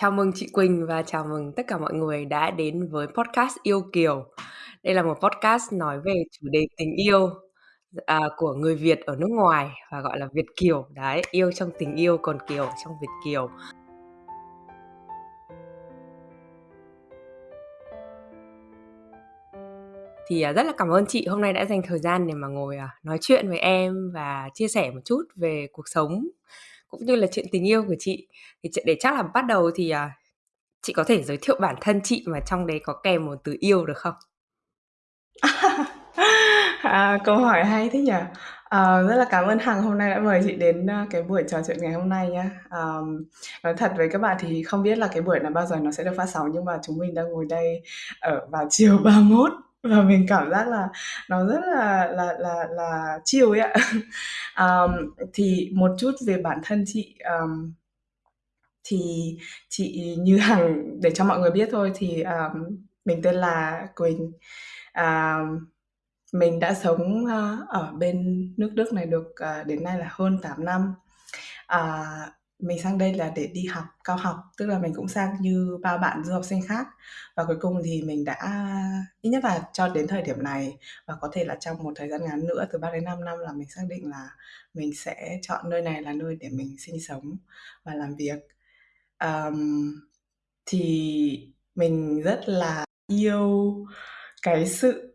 Chào mừng chị Quỳnh và chào mừng tất cả mọi người đã đến với podcast Yêu Kiều. Đây là một podcast nói về chủ đề tình yêu à, của người Việt ở nước ngoài và gọi là Việt Kiều. Đấy, yêu trong tình yêu còn Kiều trong Việt Kiều. Thì à, rất là cảm ơn chị hôm nay đã dành thời gian để mà ngồi à, nói chuyện với em và chia sẻ một chút về cuộc sống cũng như là chuyện tình yêu của chị. Thì để chắc là bắt đầu thì à, chị có thể giới thiệu bản thân chị mà trong đấy có kèm một từ yêu được không? À, câu hỏi hay thế nhỉ? à, rất là cảm ơn Hằng hôm nay đã mời chị đến, ờ, cái buổi trò chuyện ngày hôm nay nhá. à, nói thật với các bạn thì không biết là cái buổi này bao giờ nó sẽ được phát sóng, nhưng mà chúng mình đang ngồi đây ở vào chiều 31 và mình cảm giác là nó rất là là là là chill ấy ạ. Ờm, thì một chút về bản thân chị, ờm, thì chị như Hằng để cho mọi người biết thôi thì, ờm, mình tên là Quỳnh. À, mình đã sống, a, ở bên nước Đức này được, à, đến nay là hơn 8 năm. À, mình sang đây là để đi học cao học, tức là mình cũng sang như bao bạn du học sinh khác. Và cuối cùng thì mình đã ít nhất là cho đến thời điểm này và có thể là trong một thời gian ngắn nữa, từ 3 đến 5 năm là mình xác định là mình sẽ chọn nơi này là nơi để mình sinh sống và làm việc. um, thì mình rất là yêu cái sự,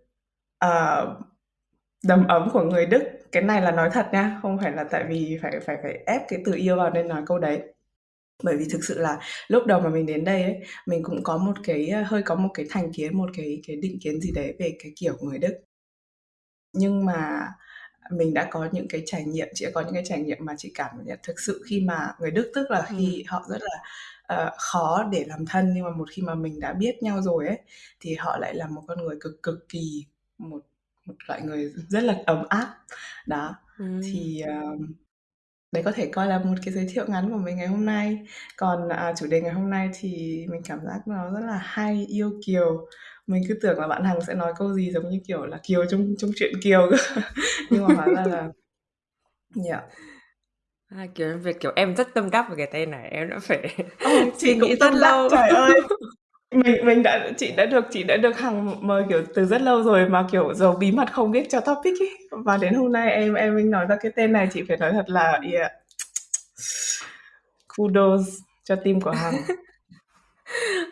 uh, đầm ấm của người Đức. Cái này là nói thật nha, không phải là tại vì phải phải phải ép cái từ yêu vào nên nói câu đấy. Bởi vì thực sự là lúc đầu mà mình đến đây ấy, mình cũng có một cái, a, hơi có một cái thành kiến, một cái cái định kiến gì đấy về cái kiểu người Đức. Nhưng mà mình đã có những cái trải nghiệm, chị đã có những cái trải nghiệm mà chị cảm nhận thực sự khi mà người Đức tức là Ừm. khi họ rất là, ờ, khó để làm thân, nhưng mà một khi mà mình đã biết nhau rồi ấy, thì họ lại là một con người cực cực kỳ một một loại người rất là ấm áp. Đó, Ừm. thì, ờm, đấy có thể coi là một cái giới thiệu ngắn của mình ngày hôm nay. Còn, à, chủ đề ngày hôm nay thì mình cảm giác nó rất là hay, yêu Kiều. Mình cứ tưởng là bạn Hằng sẽ nói câu gì giống như, kiểu là, Kiều trong trong truyện Kiều cơ, nhưng mà hóa ra là yeah. À, kiểu, việc kiểu em rất tâm đắc về cái tên này, em đã phải suy chị cũng nghĩ rất tâm đắc, lâu. trời ơi! Mình mình đã chị đã được chị đã được Hằng mời, kiểu, từ rất lâu rồi mà, kiểu, giấu bí mật không biết cho topic ấy. Và đến hôm nay em em mới nói ra cái tên này, chị phải nói thật là yeah. Kudos cho team của Hằng.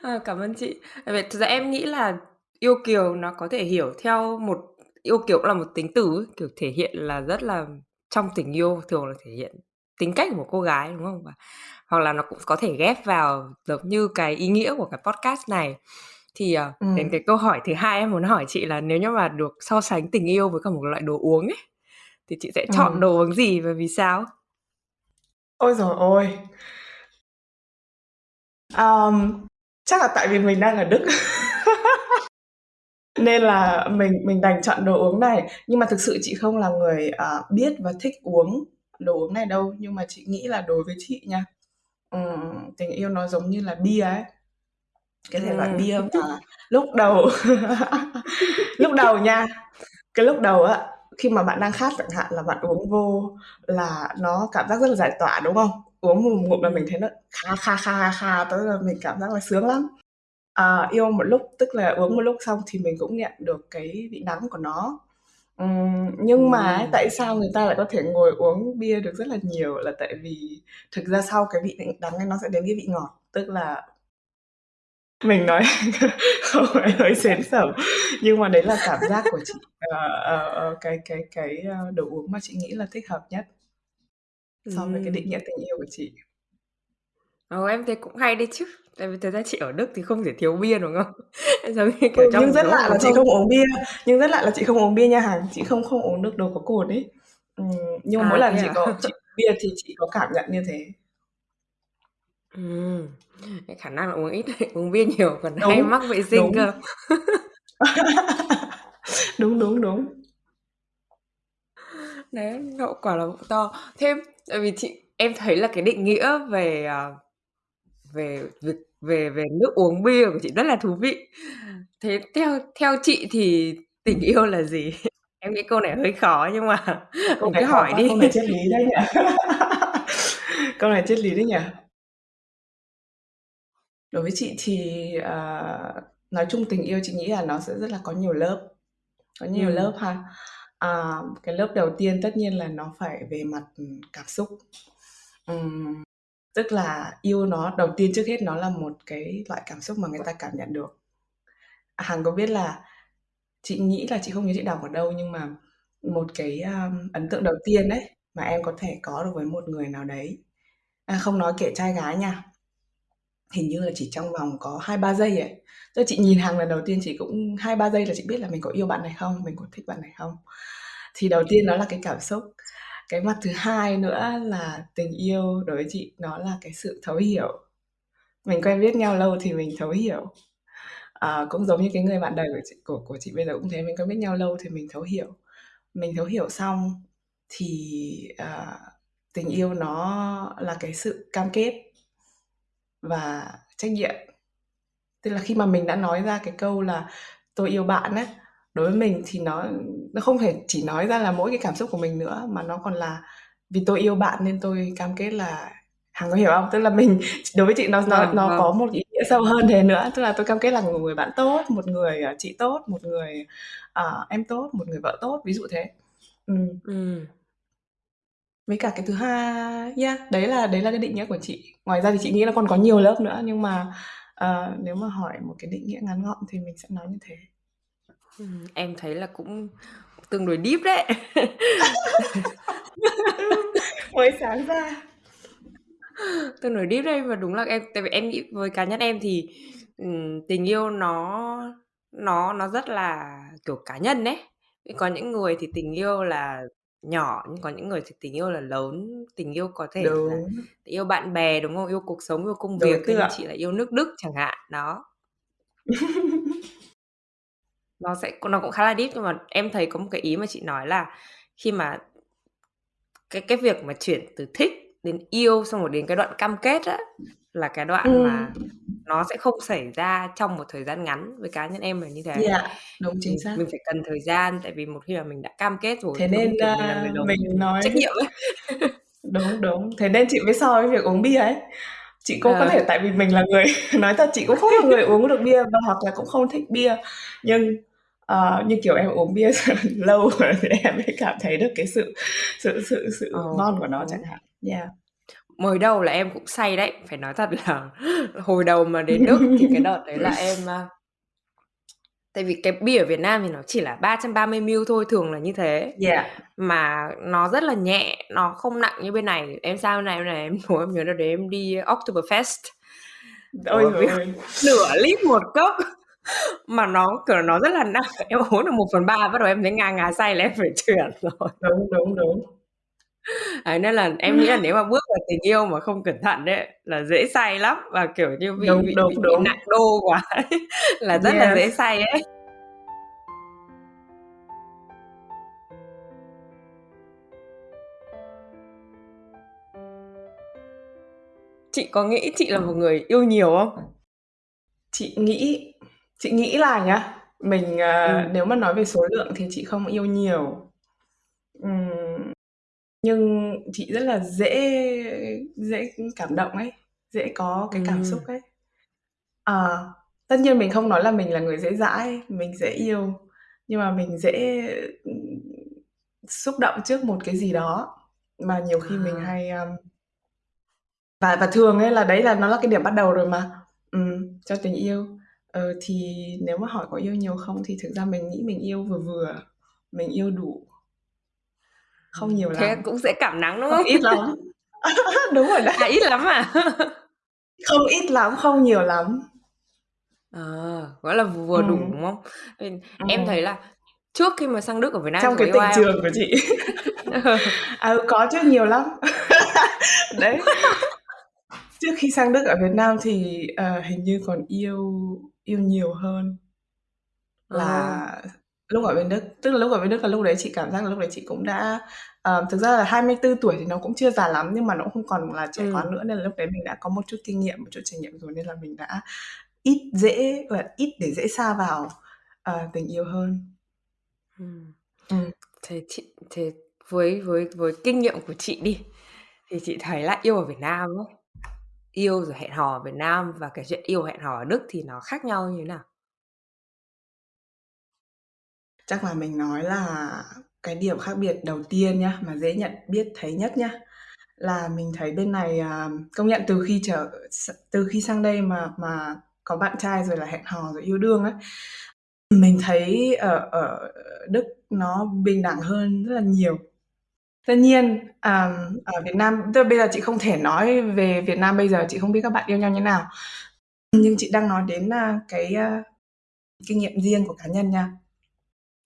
Ờ, cảm ơn chị. Tại vì thực ra em nghĩ là yêu Kiều nó có thể hiểu theo một yêu Kiều cũng là một tính từ ấy, kiểu, thể hiện là rất là trong tình yêu thường là thể hiện tính cách của một cô gái, đúng không? Và hoặc là nó cũng có thể ghép vào giống như cái ý nghĩa của cái podcast này. Thì, ờ, đến Ừm. cái câu hỏi thứ hai em muốn hỏi chị là nếu như mà được so sánh tình yêu với cả một loại đồ uống ấy, thì chị sẽ chọn Ừm. đồ uống gì và vì sao? Ôi giời ôi! Ờm, chắc là tại vì mình đang ở Đức. Nên là mình mình đành chọn đồ uống này. Nhưng mà thực sự chị không là người, ờ, biết và thích uống đồ uống này đâu, nhưng mà chị nghĩ là đối với chị nha, ừm, tình yêu nó giống như là bia ấy. Cái thể loại Ừm. bia mà lúc đầu lúc đầu nha, cái lúc đầu á, khi mà bạn đang khát chẳng hạn là bạn uống vô là nó cảm giác rất là giải tỏa, đúng không? Uống một ngụm là mình Ừm. thấy nó kha, kha, kha, kha, kha tới là mình cảm giác là sướng lắm. À, yêu một lúc tức là uống một lúc xong thì mình cũng nhận được cái vị đắng của nó. Ừm, nhưng mà ấy, Ừm. tại sao người ta lại có thể ngồi uống bia được rất là nhiều là tại vì thực ra sau cái vị đắng ấy nó sẽ đến cái vị ngọt, tức là mình nói không phải hơi sến sẩm, nhưng mà đấy là cảm giác của chị, ờ, ờ, ờ, cái cái cái, ơ, đồ uống mà chị nghĩ là thích hợp nhất so với cái Ừm. định nghĩa tình yêu của chị. Ồ, em thấy cũng hay đấy chứ. Tại vì thật ra chị ở Đức thì không thể thiếu bia, đúng không? Giống như, Ừ, kiểu, trong nhưng rất lạ là chị thông. không uống bia, nhưng rất lạ là chị không uống bia nha Hằng, chị không không uống được đồ có cồn ấy. Ừm, nhưng mà mỗi À, lần thế chị à? có chị bia thì chị có cảm nhận như thế. Ừm, cái khả năng là uống ít uống bia nhiều còn hay Đúng, mắc vệ sinh đúng. cơ. Đúng, đúng, đúng. Đấy, hậu quả là to. Thế tại vì chị em thấy là cái định nghĩa về, ờ, về việc về về nước uống bia của chị rất là thú vị. Thế theo theo chị thì tình yêu là gì? Em nghĩ câu này hơi khó nhưng mà Câu mình này cứ hỏi quá, đi. câu này triết lý đấy nhỉ? Câu này triết lý đấy nhỉ? Đối với chị thì, ờ, nói chung tình yêu chị nghĩ là nó sẽ rất là có nhiều lớp, có nhiều Ừm. lớp ha. À, cái lớp đầu tiên tất nhiên là nó phải về mặt, ừm, cảm xúc. Ừm, tức là yêu nó đầu tiên trước hết nó là một cái loại cảm xúc mà người ta cảm nhận được. Hằng có biết là chị nghĩ là chị không nhớ chị đọc ở đâu nhưng mà một cái, a, ấn tượng đầu tiên ấy, mà em có thể có được với một người nào đấy, à, không nói kể trai gái nha, hình như là chỉ trong vòng có 2-3 giây ấy. Tức là chị nhìn Hằng lần đầu tiên chị cũng 2-3 giây là chị biết là mình có yêu bạn này không, mình có thích bạn này không. Thì đầu tiên nó là cái cảm xúc. Cái mặt thứ hai nữa là tình yêu đối với chị nó là cái sự thấu hiểu. Mình quen biết nhau lâu thì mình thấu hiểu. Ờ, cũng giống như cái người bạn đời của chị của của chị bây giờ cũng thế, mình quen biết nhau lâu thì mình thấu hiểu. Mình thấu hiểu xong thì, ờ, tình yêu nó là cái sự cam kết và trách nhiệm. Tức là khi mà mình đã nói ra cái câu là "Tôi yêu bạn" á, đối với mình thì nó nó không thể chỉ nói ra là mỗi cái cảm xúc của mình nữa, mà nó còn là "Vì tôi yêu bạn nên tôi cam kết là" Hằng có hiểu không? Tức là mình đối với chị nó nó Vâng, nó vâng. có một ý nghĩa sâu hơn thế nữa, tức là tôi cam kết là một người bạn tốt, một người, ờ, chị tốt, một người, ờ, em tốt, một người vợ tốt, ví dụ thế. Ừm. Ừm. Với cả cái thứ hai yeah, đấy là đấy là cái định nghĩa của chị. Ngoài ra thì chị nghĩ là còn có nhiều lớp nữa, nhưng mà, ờ, nếu mà hỏi một cái định nghĩa ngắn gọn thì mình sẽ nói như thế. Ừm, em thấy là cũng tương đối deep đấy. Mới sáng ra. Tương đối deep đấy, và đúng là em tại vì em nghĩ với cá nhân em thì, ừm, tình yêu nó nó nó rất là, kiểu, cá nhân ấy. Có những người thì tình yêu là nhỏ, nhưng có những người thì tình yêu là lớn. Tình yêu có thể là Đúng. tình yêu bạn bè, đúng không? Yêu cuộc sống, yêu công việc, Đối theo như tượng. chị là yêu nước Đức chẳng hạn, đó. Nó sẽ nó cũng khá là deep, nhưng mà em thấy có một cái ý mà chị nói là khi mà cái cái việc mà chuyển từ thích đến yêu, xong rồi đến cái đoạn cam kết á, là cái đoạn Ừm. mà nó sẽ không xảy ra trong một thời gian ngắn, với cá nhân em là như thế. Yeah, đúng, chính Mình xác. mình phải cần thời gian, tại vì một khi mà mình đã cam kết rồi, Thế nên, kiểu mình là người a, lớn mình nói trách nhiệm ấy. Đúng, đúng, thế nên chị mới so với việc uống bia ấy. Chị cũng có Ờ. thể tại vì mình là người nói thật chị cũng không là người uống được bia và hoặc là cũng không thích bia, nhưng, ờ, như kiểu em uống bia lâu rồi thì em mới cảm thấy được cái sự sự sự Ờ, sự ngon của nó chẳng đúng. hạn. Yeah. Mới đầu là em cũng say đấy, phải nói thật là hồi đầu mà đến Đức thì cái đợt đấy là em, a tại vì cái bia ở Việt Nam thì nó chỉ là 330 ml thôi, thường là như thế, Yeah. mà nó rất là nhẹ, nó không nặng như bên này. Em sang bên này bên này em nhớ em nhớ đợt đấy em đi Oktoberfest. Ôi Ôi, ơi! nửa lít 1 cốc, mà nó, kiểu, nó rất là nặng, em uống được 1/3 bắt đầu em thấy ngà ngà say là em phải chuyển rồi. Đúng, đúng, đúng. Đấy, nên là em nghĩ là nếu mà bước vào tình yêu mà không cẩn thận ấy, là dễ say lắm, và, kiểu như, bị Đúng, bị đúng, bị bị đúng. nặng đô quá ấy, là rất là dễ Yes. say ấy. Chị có nghĩ chị là một người yêu nhiều không? Chị nghĩ chị nghĩ là nhá, mình, ờ, Ừm. nếu mà nói về số lượng thì chị không yêu nhiều. Ừm, nhưng chị rất là dễ dễ cảm động ấy, dễ có cái cảm xúc Ừm. ấy. Ờ, tất nhiên mình không nói là mình là người dễ dãi, mình dễ yêu, nhưng mà mình dễ, ừm, xúc động trước một cái gì đó, mà nhiều khi mình À. hay, ờm và và thường ấy là đấy là nó là cái điểm bắt đầu rồi mà, ừm, cho tình yêu. Ờ, thì nếu mà hỏi có yêu nhiều không thì thực ra mình nghĩ mình yêu vừa vừa, mình yêu đủ. Không Ừm, nhiều thế lắm. cũng dễ cảm nắng, đúng Không không? ít lắm. Đúng rồi À, đấy. ít lắm à? Không ít lắm, không nhiều lắm. Ờ, gọi là vừa đủ, Ừm. đúng không? Ừm, em thấy Ừm. là trước khi mà sang Đức ở Việt Nam Trong có cái yêu tình ai không? trường của chị. Ừ, có chứ, nhiều lắm. Đấy. Trước khi sang Đức ở Việt Nam thì, ờ, hình như còn yêu yêu nhiều hơn. Ờ. Là lúc ở bên Đức, tức là lúc ở bên Đức là lúc đấy chị cảm giác là lúc đấy chị cũng đã ờ, thực ra là 24 tuổi thì nó cũng chưa già lắm, nhưng mà nó cũng không còn là trẻ quá Ừm. nữa, nên là lúc đấy mình đã có một chút kinh nghiệm, một chút trải nghiệm rồi nên là mình đã ít dễ gọi là, ít để dễ sa vào, ờ, tình yêu hơn. Ừm. Ừm. Thế chị thế với với với kinh nghiệm của chị đi, thì chị thấy là yêu ở Việt Nam ấy yêu rồi hẹn hò ở Việt Nam và cái chuyện yêu hẹn hò ở Đức thì nó khác nhau như thế nào? Chắc là mình nói là cái điểm khác biệt đầu tiên nhá, mà dễ nhận biết thấy nhất nhá, là mình thấy bên này, à, công nhận từ khi trở s từ khi sang đây mà mà có bạn trai rồi là hẹn hò rồi yêu đương ấy, mình thấy ở ở Đức nó bình đẳng hơn rất là nhiều. Tất nhiên, à, ở Việt Nam tức là bây giờ chị không thể nói về Việt Nam bây giờ, chị không biết các bạn yêu nhau như nào. Nhưng chị đang nói đến, a, cái, a, kinh nghiệm riêng của cá nhân nha.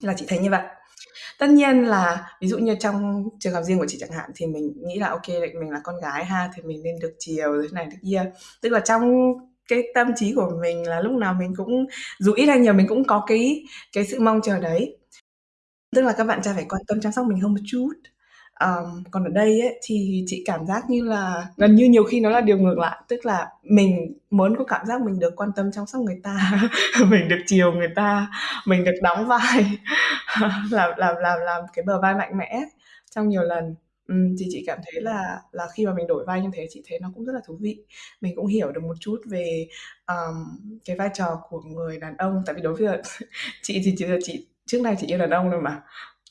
Là chị thấy như vậy. Tất nhiên là ví dụ như trong trường hợp riêng của chị chẳng hạn, thì mình nghĩ là ô kê, mình là con gái ha, thì mình nên được chiều rồi thế này thế kia. Tức là trong cái tâm trí của mình là lúc nào mình cũng dù ít hay nhiều mình cũng có cái cái sự mong chờ đấy. Tức là các bạn trai phải quan tâm chăm sóc mình hơn một chút. Um, còn ở đây ấy, thì chị cảm giác như là gần như nhiều khi nó là điều ngược lại, tức là mình muốn có cảm giác mình được quan tâm chăm sóc người ta, mình được chiều người ta, mình được đóng vai, làm làm làm làm cái bờ vai mạnh mẽ trong nhiều lần. um, thì chị cảm thấy là là khi mà mình đổi vai như thế, chị thấy nó cũng rất là thú vị. Mình cũng hiểu được một chút về, um, cái vai trò của người đàn ông, tại vì đối với chị thì chị chị trước nay chị yêu đàn ông rồi mà.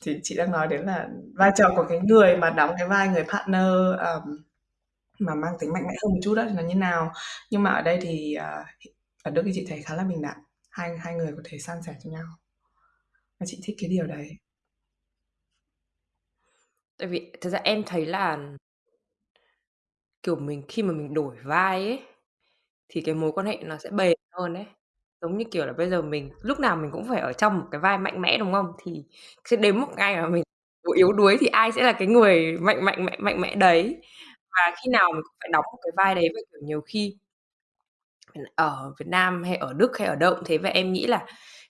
Thì chị đang nói đến là vai trò của cái người mà đóng cái vai người partner, um, mà mang tính mạnh mẽ hơn một chút đó thì nó như nào. Nhưng mà ở đây thì, uh, ở Đức thì chị thấy khá là bình đẳng, hai hai người có thể san sẻ cho nhau. Và chị thích cái điều đấy. Tại vì thật ra em thấy là kiểu, mình khi mà mình đổi vai ấy, thì cái mối quan hệ nó sẽ bền hơn ấy. Giống như, kiểu là, bây giờ mình lúc nào mình cũng phải ở trong một cái vai mạnh mẽ, đúng không? Thì sẽ đến một ngày mà mình, yếu đuối thì ai sẽ là cái người mạnh mạnh mẽ mạnh mẽ đấy. Và khi nào mình cũng phải đóng một cái vai đấy và, kiểu, nhiều khi ở Việt Nam hay ở Đức hay ở đâu cũng thế, và em nghĩ là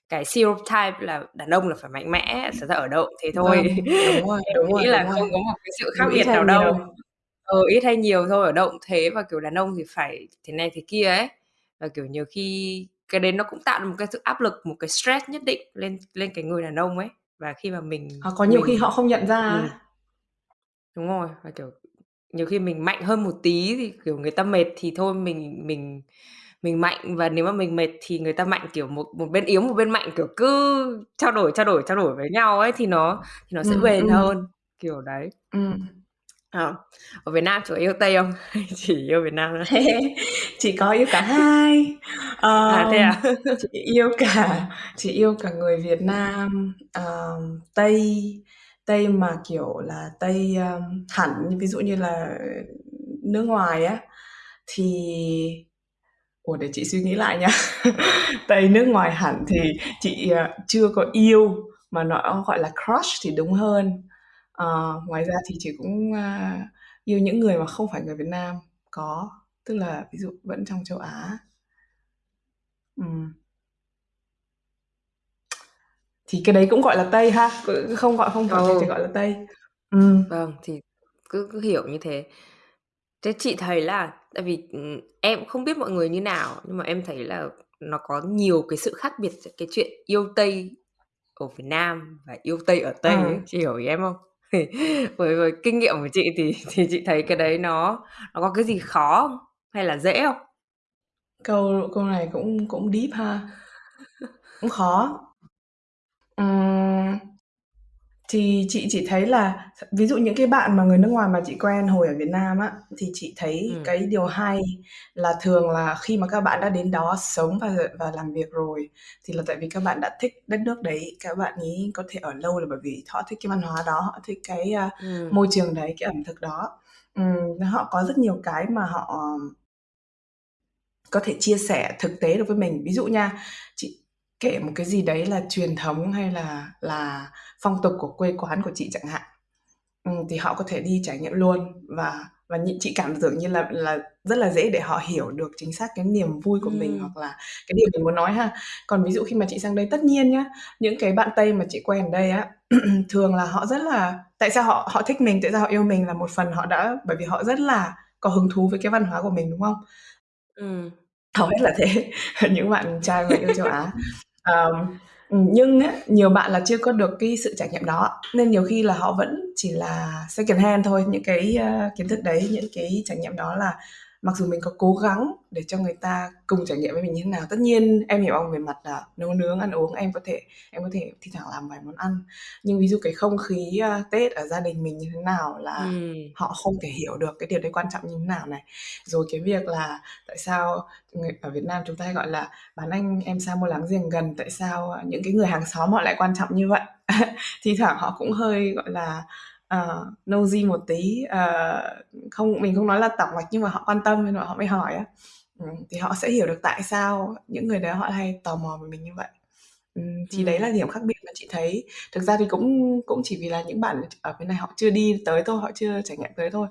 cái stereotype là đàn ông là phải mạnh mẽ, thật ra ở đâu cũng thế thôi. Vâng, đúng rồi, Em đúng rồi, nghĩ đúng là rồi. không có một cái sự khác biệt nào nhiều. đâu. Ờ, ít hay nhiều thôi, ở đâu cũng thế và, kiểu, đàn ông thì phải thế này thế kia ấy. Và, kiểu, nhiều khi cái đấy nó cũng tạo ra một cái sự áp lực, một cái stress nhất định lên lên cái người đàn ông ấy. Và khi mà mình Hoặc có nhiều khi mình họ không nhận ra á. Đúng rồi, và, kiểu, nhiều khi mình mạnh hơn một tí thì, kiểu, người ta mệt thì thôi mình mình mình mạnh, và nếu mà mình mệt thì người ta mạnh, kiểu, một một bên yếu, một bên mạnh, kiểu, cứ trao đổi, trao đổi, trao đổi với nhau ấy thì nó thì nó sẽ Ừm, bền ừm. hơn, kiểu đấy. Ừm. Ờ, ở Việt Nam chủ yêu Tây không? Hay chỉ yêu Việt Nam thôi? Chị có yêu cả hai. À, thế Ờm, à? chị yêu cả chị yêu cả người Việt Nam, ờm, Tây, Tây mà, kiểu là, Tây, ờm, hẳn, ví dụ như là nước ngoài á, thì ủa, để chị suy nghĩ lại nha. Tây nước ngoài hẳn thì chị, ờ, chưa có yêu, mà nó, gọi là, crush thì đúng hơn. Ờ, ngoài ra thì chị cũng, a, yêu những người mà không phải người Việt Nam, có, tức là ví dụ vẫn trong châu Á. Ừm. Thì cái đấy cũng gọi là Tây ha, c không gọi không phải thế thì Ừ. gọi là Tây. Ừm. Vâng, thì cứ cứ hiểu như thế. Thế chị thấy là tại vì, ừm, em không biết mọi người như nào, nhưng mà em thấy là nó có nhiều cái sự khác biệt giữa cái chuyện yêu Tây ở Việt Nam và yêu Tây ở Tây ấy, Ừm. chị hiểu ý em không? Với với kinh nghiệm của chị thì thì chị thấy cái đấy nó nó có cái gì khó không? Hay là dễ không? Câu câu này cũng cũng deep ha. Cũng khó. Ừm. Thì chị chỉ thấy là ví dụ những cái bạn mà người nước ngoài mà chị quen hồi ở Việt Nam á, thì chị thấy Ừm. cái điều hay là thường là khi mà các bạn đã đến đó sống và và làm việc rồi, thì là tại vì các bạn đã thích đất nước đấy, các bạn ấy có thể ở lâu là bởi vì họ thích cái văn hóa đó, họ thích cái, a, Ừm. môi trường đấy, cái ẩm thực đó. Ừm, họ có rất nhiều cái mà họ có thể chia sẻ thực tế được với mình. Ví dụ nha, chị kể một cái gì đấy là truyền thống hay là là phong tục của quê quán của chị chẳng hạn, ừm, thì họ có thể đi trải nghiệm luôn và và chị cảm tưởng như là là rất là dễ để họ hiểu được chính xác cái niềm vui của mình Ừm. hoặc là cái điều mình muốn nói ha. Còn ví dụ khi mà chị sang đây tất nhiên nhá, những cái bạn Tây mà chị quen ở đây á, thường là họ rất là tại sao họ họ thích mình, tại sao họ yêu mình là một phần họ đã bởi vì họ rất là có hứng thú với cái văn hóa của mình, đúng không? Ừm. Hầu hết là thế, những bạn trai mà yêu châu Á. Ờm, ừm, nhưng á, nhiều bạn là chưa có được cái sự trải nghiệm đó, nên nhiều khi là họ vẫn chỉ là secondhand thôi, những cái, a, kiến thức đấy, những cái trải nghiệm đó là mặc dù mình có cố gắng để cho người ta cùng trải nghiệm với mình như thế nào tất nhiên em hiểu ông về mặt là nấu nướng ăn uống em có thể em có thể thi thoảng làm vài món ăn. Nhưng ví dụ cái không khí uh, tết ở gia đình mình như thế nào là Ừm. họ không thể hiểu được cái điều đấy quan trọng như thế nào này. Rồi cái việc là tại sao người ở Việt Nam chúng ta hay gọi là bán anh em xa mua láng giềng gần tại sao những cái người hàng xóm họ lại quan trọng như vậy? Thi thoảng họ cũng hơi gọi là uh, nosy một tí uh, không mình không nói là tỏng mạch nhưng mà họ quan tâm nên họ mới hỏi á. Ừ, thì họ sẽ hiểu được tại sao những người đó họ hay tò mò về mình như vậy. Ừ, thì ừ. đấy là điểm khác biệt mà chị thấy. Thực ra thì cũng cũng chỉ vì là những bạn ở bên này họ chưa đi tới thôi họ chưa trải nghiệm tới thôi.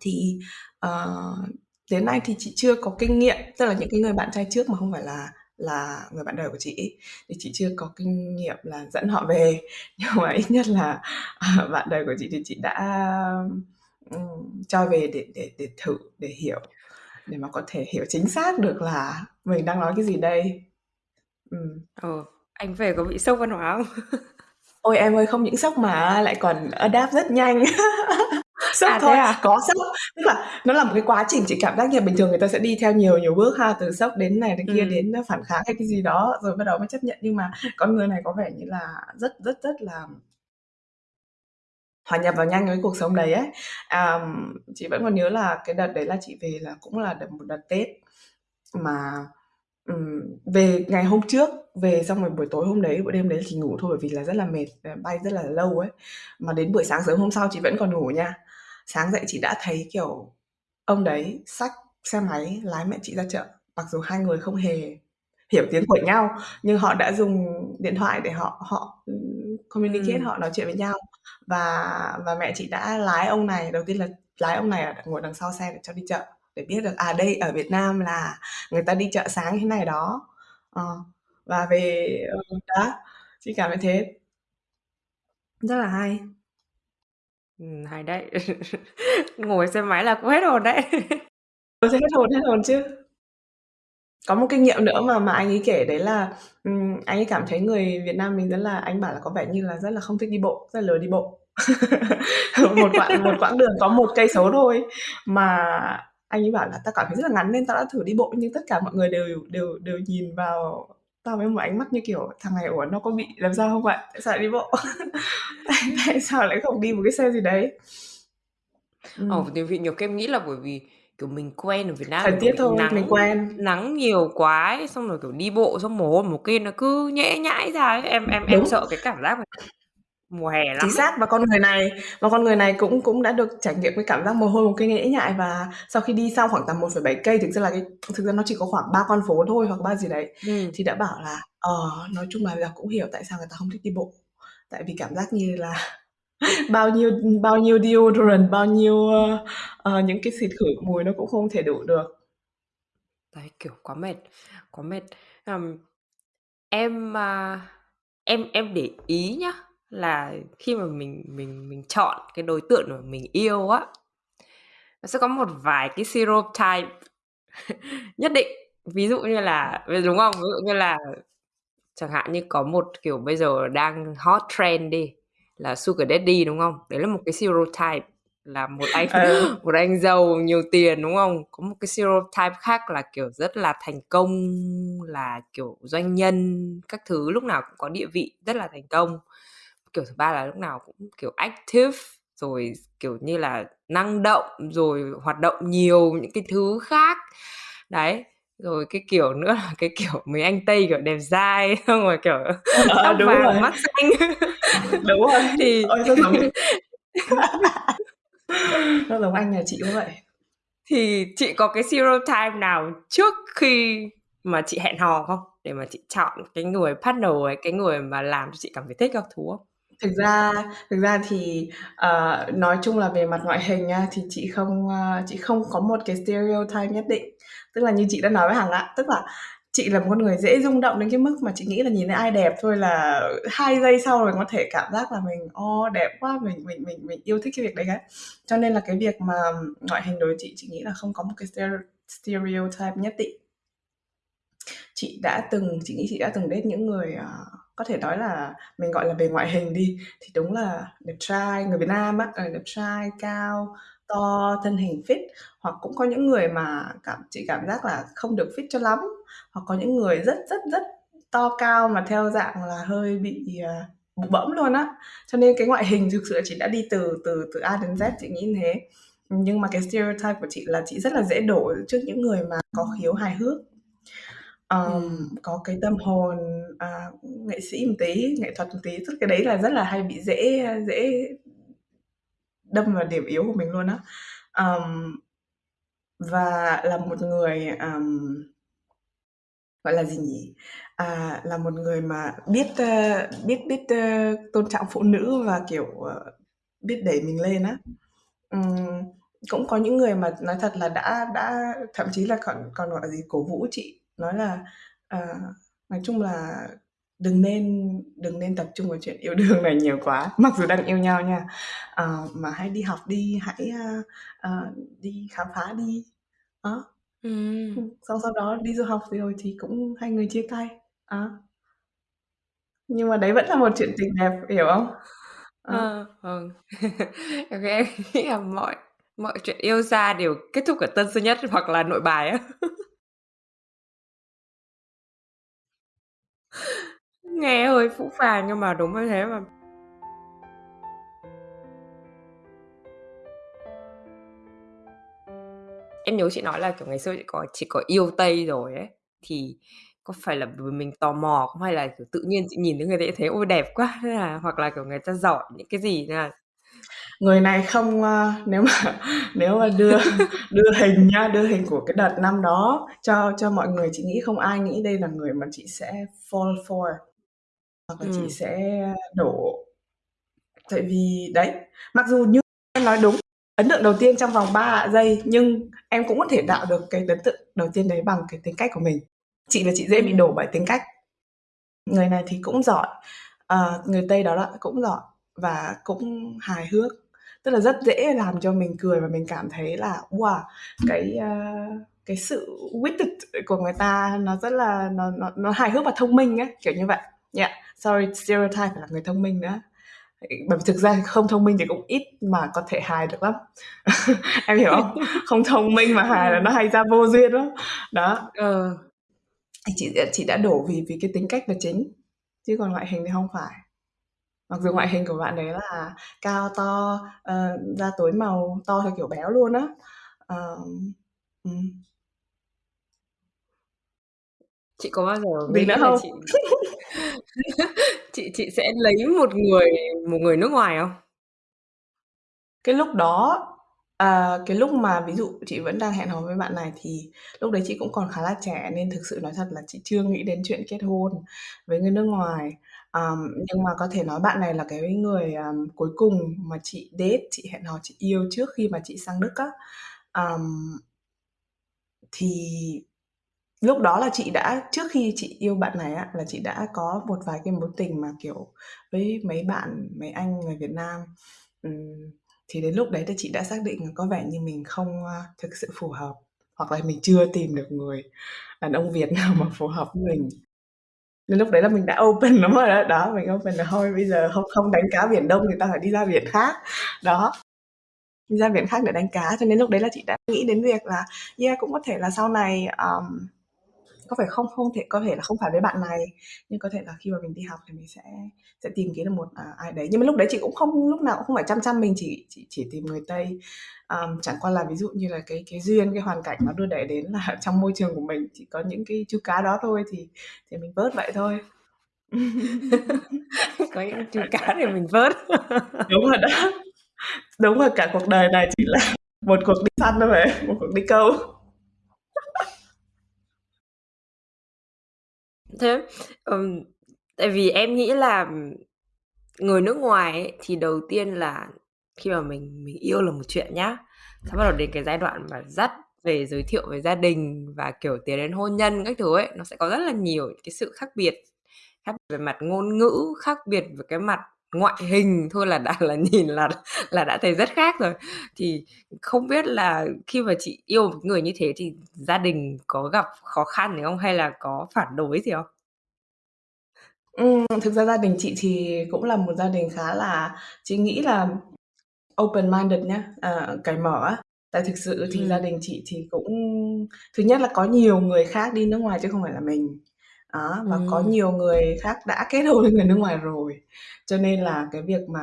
Thì uh, đến nay thì chị chưa có kinh nghiệm tức là những cái người bạn trai trước mà không phải là là người bạn đời của chị thì chị chưa có kinh nghiệm là dẫn họ về nhưng mà ít nhất là uh, bạn đời của chị thì chị đã um, cho về để để để thử để hiểu để mà có thể hiểu chính xác được là mình đang nói cái gì đây. Ừ. ừ anh về có bị sốc văn hóa không? Ôi em ơi không những sốc mà lại còn adapt rất nhanh sốc à, thôi. à? có sốc. Tức là nó là một cái quá trình chị cảm giác như bình thường người ta sẽ đi theo nhiều nhiều bước ha từ sốc đến này đến kia ừ. đến phản kháng hay cái gì đó rồi bắt đầu mới chấp nhận. Nhưng mà con người này có vẻ như là rất rất rất là hòa nhập vào nhanh với cuộc sống đấy ấy. À, chị vẫn còn nhớ là cái đợt đấy là chị về là cũng là đợt một đợt tết. Mà um, về ngày hôm trước về xong rồi buổi tối hôm đấy buổi đêm đấy chị ngủ thôi bởi vì là rất là mệt bay rất là lâu ấy. Mà đến buổi sáng sớm hôm sau chị vẫn còn ngủ nha sáng dậy chị đã thấy kiểu ông đấy xách xe máy lái mẹ chị ra chợ mặc dù hai người không hề hiểu tiếng của nhau nhưng họ đã dùng điện thoại để họ họ communicate ừ. họ nói chuyện với nhau. Và và mẹ chị đã lái ông này đầu tiên là lái ông này ở ngồi đằng sau xe để cho đi chợ để biết được à đây ở Việt Nam là người ta đi chợ sáng như thế này đó. À, và về đó chị cảm thấy thế. Rất là hay Ừm, hay đấy. Ngồi xe máy là cũng hết hồn đấy. Tôi sẽ hết hồn, hết hồn chứ. Có một kinh nghiệm nữa mà mà anh ấy kể đấy là, ừm, anh ấy cảm thấy người Việt Nam mình rất là anh bảo là có vẻ như là rất là không thích đi bộ, rất là lười đi bộ. Một quãng một quãng đường có một cây số thôi, mà anh ấy bảo là "Tao cảm thấy rất là ngắn nên tao đã thử đi bộ nhưng tất cả mọi người đều đều đều nhìn vào tao với một ánh mắt như kiểu thằng này ủa nó có bị làm sao không vậy tại sao lại đi bộ tại, tại sao lại không đi một cái xe gì đấy ừ. Ồ, thì vì nhiều em nghĩ là bởi vì kiểu mình quen ở Việt Nam thời tiết thôi nắng, mình quen nắng nhiều quá ấy, xong rồi kiểu đi bộ xong mồ hôi một kia nó cứ nhễ nhãi ra ấy. em em Đúng. em sợ cái cảm giác này mùa hè lắm chính xác và con người này và con người này cũng cũng đã được trải nghiệm cái cảm giác mồ hôi một cây nhễ nhại và sau khi đi xong khoảng tầm 1,7 cây thực ra là cái thực ra nó chỉ có khoảng ba con phố thôi hoặc ba gì đấy ừ. thì đã bảo là ờ nói chung là giờ cũng hiểu tại sao người ta không thích đi bộ. Tại vì cảm giác như là bao nhiêu bao nhiêu deodorant bao nhiêu uh, uh, những cái xịt khử mùi nó cũng không thể đủ được. Đấy kiểu quá mệt quá mệt. Um, em uh, em em để ý nhá là khi mà mình mình mình chọn cái đối tượng mà mình yêu á nó sẽ có một vài cái stereotype nhất định. Ví dụ như là đúng không? Ví dụ như là chẳng hạn như có một kiểu bây giờ đang hot trend đi là sugar daddy đúng không? Đấy là một cái stereotype là một anh ừ. một anh giàu nhiều tiền đúng không? Có một cái stereotype khác là kiểu rất là thành công là kiểu doanh nhân các thứ lúc nào cũng có địa vị rất là thành công kiểu thứ ba là lúc nào cũng kiểu active rồi kiểu như là năng động rồi hoạt động nhiều những cái thứ khác. Đấy rồi cái kiểu nữa là cái kiểu mấy anh tây kiểu đẹp dai xong rồi kiểu ờ, tóc đúng vàng rồi. mắt xanh. Đúng rồi. Thì Ôi, sao giống nó giống anh nhà chị cũng vậy? Thì chị có cái stereotype nào trước khi mà chị hẹn hò không? Để mà chị chọn cái người partner ấy cái người mà làm cho chị cảm thấy thích các thú không Thực ra thực ra thì, ờ, nói chung là về mặt ngoại hình nha, thì chị không, ơ, chị không có một cái stereotype nhất định. Tức là như chị đã nói với Hằng ạ, tức là chị là một con người dễ rung động đến cái mức mà chị nghĩ là nhìn thấy ai đẹp thôi là hai giây sau rồi có thể cảm giác là mình, ô, đẹp quá, mình mình mình mình yêu thích cái việc đấy ấy. Cho nên là cái việc mà ngoại hình đối với chị, chị nghĩ là không có một cái stereotype nhất định. Chị đã từng chị nghĩ chị đã từng date những người, ờ có thể nói là mình gọi là về ngoại hình đi thì đúng là đẹp trai người Việt Nam á ờ, đẹp trai cao to, thân hình fit, hoặc cũng có những người mà cảm chị cảm giác là không được fit cho lắm, hoặc có những người rất, rất, rất to cao mà theo dạng là hơi bị, ờ, bụ bẫm luôn á. Cho nên cái ngoại hình thực sự là chị đã đi từ từ từ A đến Z, chị nghĩ như thế. Nhưng mà cái stereotype của chị là chị rất là dễ đổ trước những người mà có khiếu hài hước. Ờm, Ừm. có cái tâm hồn, à, nghệ sĩ một tí, nghệ thuật một tí, tức cái đấy là rất là hay bị dễ dễ đâm vào điểm yếu của mình luôn á. Ờm, và là một người, ờm gọi là gì nhỉ? À, là một người mà biết, ơ, biết biết, ơ, tôn trọng phụ nữ và, kiểu, ờ, biết đẩy mình lên á. Ừm, cũng có những người mà nói thật là đã đã thậm chí là còn còn, gọi là gì, cổ vũ chị, nói là, ờ, nói chung là đừng nên đừng nên tập trung vào chuyện yêu đương này nhiều quá, mặc dù đang yêu nhau nha, ờ, mà hãy đi học đi, hãy, ơ, ờ, đi khám phá đi. Đó. Ừm. Xong sau đó đi du học rồi thì cũng hai người chia tay. Đó. Nhưng mà đấy vẫn là một chuyện tình đẹp, hiểu không? Đó. Ờ. Em nghĩ em nghĩ là mọi mọi chuyện yêu xa đều kết thúc ở Tân Sơn Nhất hoặc là Nội Bài á. Nghe hơi phũ phàng nhưng mà đúng như thế mà. Em nhớ chị nói là, kiểu, ngày xưa chị có chị có yêu Tây rồi ấy, thì có phải là vì mình tò mò không hay là, kiểu, tự nhiên chị nhìn thấy người ta thấy "Ôi, đẹp quá!" thế là hoặc là, kiểu, người ta giỏi những cái gì nên là Người này không, ơ nếu mà nếu mà đưa đưa hình nhá, đưa hình của cái đợt năm đó cho cho mọi người, chị nghĩ không ai nghĩ đây là người mà chị sẽ fall for, hoặc là chị Ừm. sẽ đổ. Tại vì đấy, mặc dù như em nói đúng, ấn tượng đầu tiên trong vòng 3 giây, nhưng em cũng có thể tạo được cái ấn tượng đầu tiên đấy bằng cái tính cách của mình. Chị là chị dễ bị Ừm. đổ bởi tính cách. Người này thì cũng giỏi, ờ, người Tây đó đó, cũng giỏi và cũng hài hước, tức là rất dễ làm cho mình cười và mình cảm thấy là "Wow!" Cái, ơ, cái sự witted của người ta nó rất là nó nó nó hài hước và thông minh á, kiểu như vậy. Yeah, sorry, stereotype phải là người thông minh nữa. Bởi vì thực ra không thông minh thì cũng ít mà có thể hài được lắm. Em hiểu không? Không thông minh mà hài là nó hay ra vô duyên lắm. Đó. Ờ. Chị, ờ, chị đã đổ vì vì cái tính cách là chính, chứ còn ngoại hình thì không phải. Mặc dù ngoại hình của bạn ấy là cao to, ờ, da tối màu, to theo kiểu béo luôn á. Ừm. Chị có bao giờ nữa nghĩ là không? chị chị chị sẽ lấy một người một người nước ngoài không? Cái lúc đó, à, cái lúc mà ví dụ chị vẫn đang hẹn hò với bạn này thì lúc đấy chị cũng còn khá là trẻ nên thực sự nói thật là chị chưa nghĩ đến chuyện kết hôn với người nước ngoài. Ờm, nhưng mà có thể nói bạn này là cái người, ờm, cuối cùng mà chị date, chị hẹn hò, chị yêu trước khi mà chị sang Đức á. Ờm thì lúc đó là chị đã trước khi chị yêu bạn này á, là chị đã có một vài cái mối tình mà, kiểu, với mấy bạn, mấy anh người Việt Nam. Ừm, thì đến lúc đấy thì chị đã xác định là có vẻ như mình không, a, thực sự phù hợp, hoặc là mình chưa tìm được người đàn ông Việt nào mà phù hợp với mình. Nên lúc đấy là mình đã open lắm rồi đó. Đó, mình open là thôi bây giờ không không đánh cá biển Đông thì ta phải đi ra biển khác. Đó. Đi ra biển khác để đánh cá, cho nên lúc đấy là chị đã nghĩ đến việc là, yeah, cũng có thể là sau này, ờm, có phải không không thể có thể là không phải với bạn này, nhưng có thể là khi mà mình đi học thì mình sẽ sẽ tìm kiếm được một, à, ai đấy. Nhưng mà lúc đấy chị cũng không lúc nào cũng không phải chăm chăm mình chỉ chỉ chỉ tìm người Tây. Ờm, chẳng qua là ví dụ như là cái cái duyên, cái hoàn cảnh nó đưa đẩy đến là trong môi trường của mình chỉ có những cái chú cá đó thôi thì thì mình vớt vậy thôi. Có những chú cá để mình vớt. Đúng rồi đó. Đúng rồi, cả cuộc đời này chỉ là một cuộc đi săn thôi mà, một cuộc đi câu. Thế, ừm, tại vì em nghĩ là, người nước ngoài ấy, thì đầu tiên là khi mà mình mình yêu là một chuyện nhá, xong bắt đầu đến cái giai đoạn mà dắt về giới thiệu về gia đình và, kiểu, tiến đến hôn nhân các thứ ấy, nó sẽ có rất là nhiều cái sự khác biệt, khác về mặt ngôn ngữ, khác biệt về cái mặt ngoại hình thôi là đã là nhìn là là đã thấy rất khác rồi. Thì không biết là khi mà chị yêu một người như thế thì gia đình có gặp khó khăn gì không hay là có phản đối gì không? Ừm, thực ra gia đình chị thì cũng là một gia đình khá là chị nghĩ là open-minded nhá, ờ, cởi mở á. Tại thực sự thì gia Ừm. đình chị thì cũng thứ nhất là có nhiều người khác đi nước ngoài chứ không phải là mình. Đó, và có Ừm. nhiều người khác đã kết hôn với người nước ngoài rồi, cho nên là cái việc mà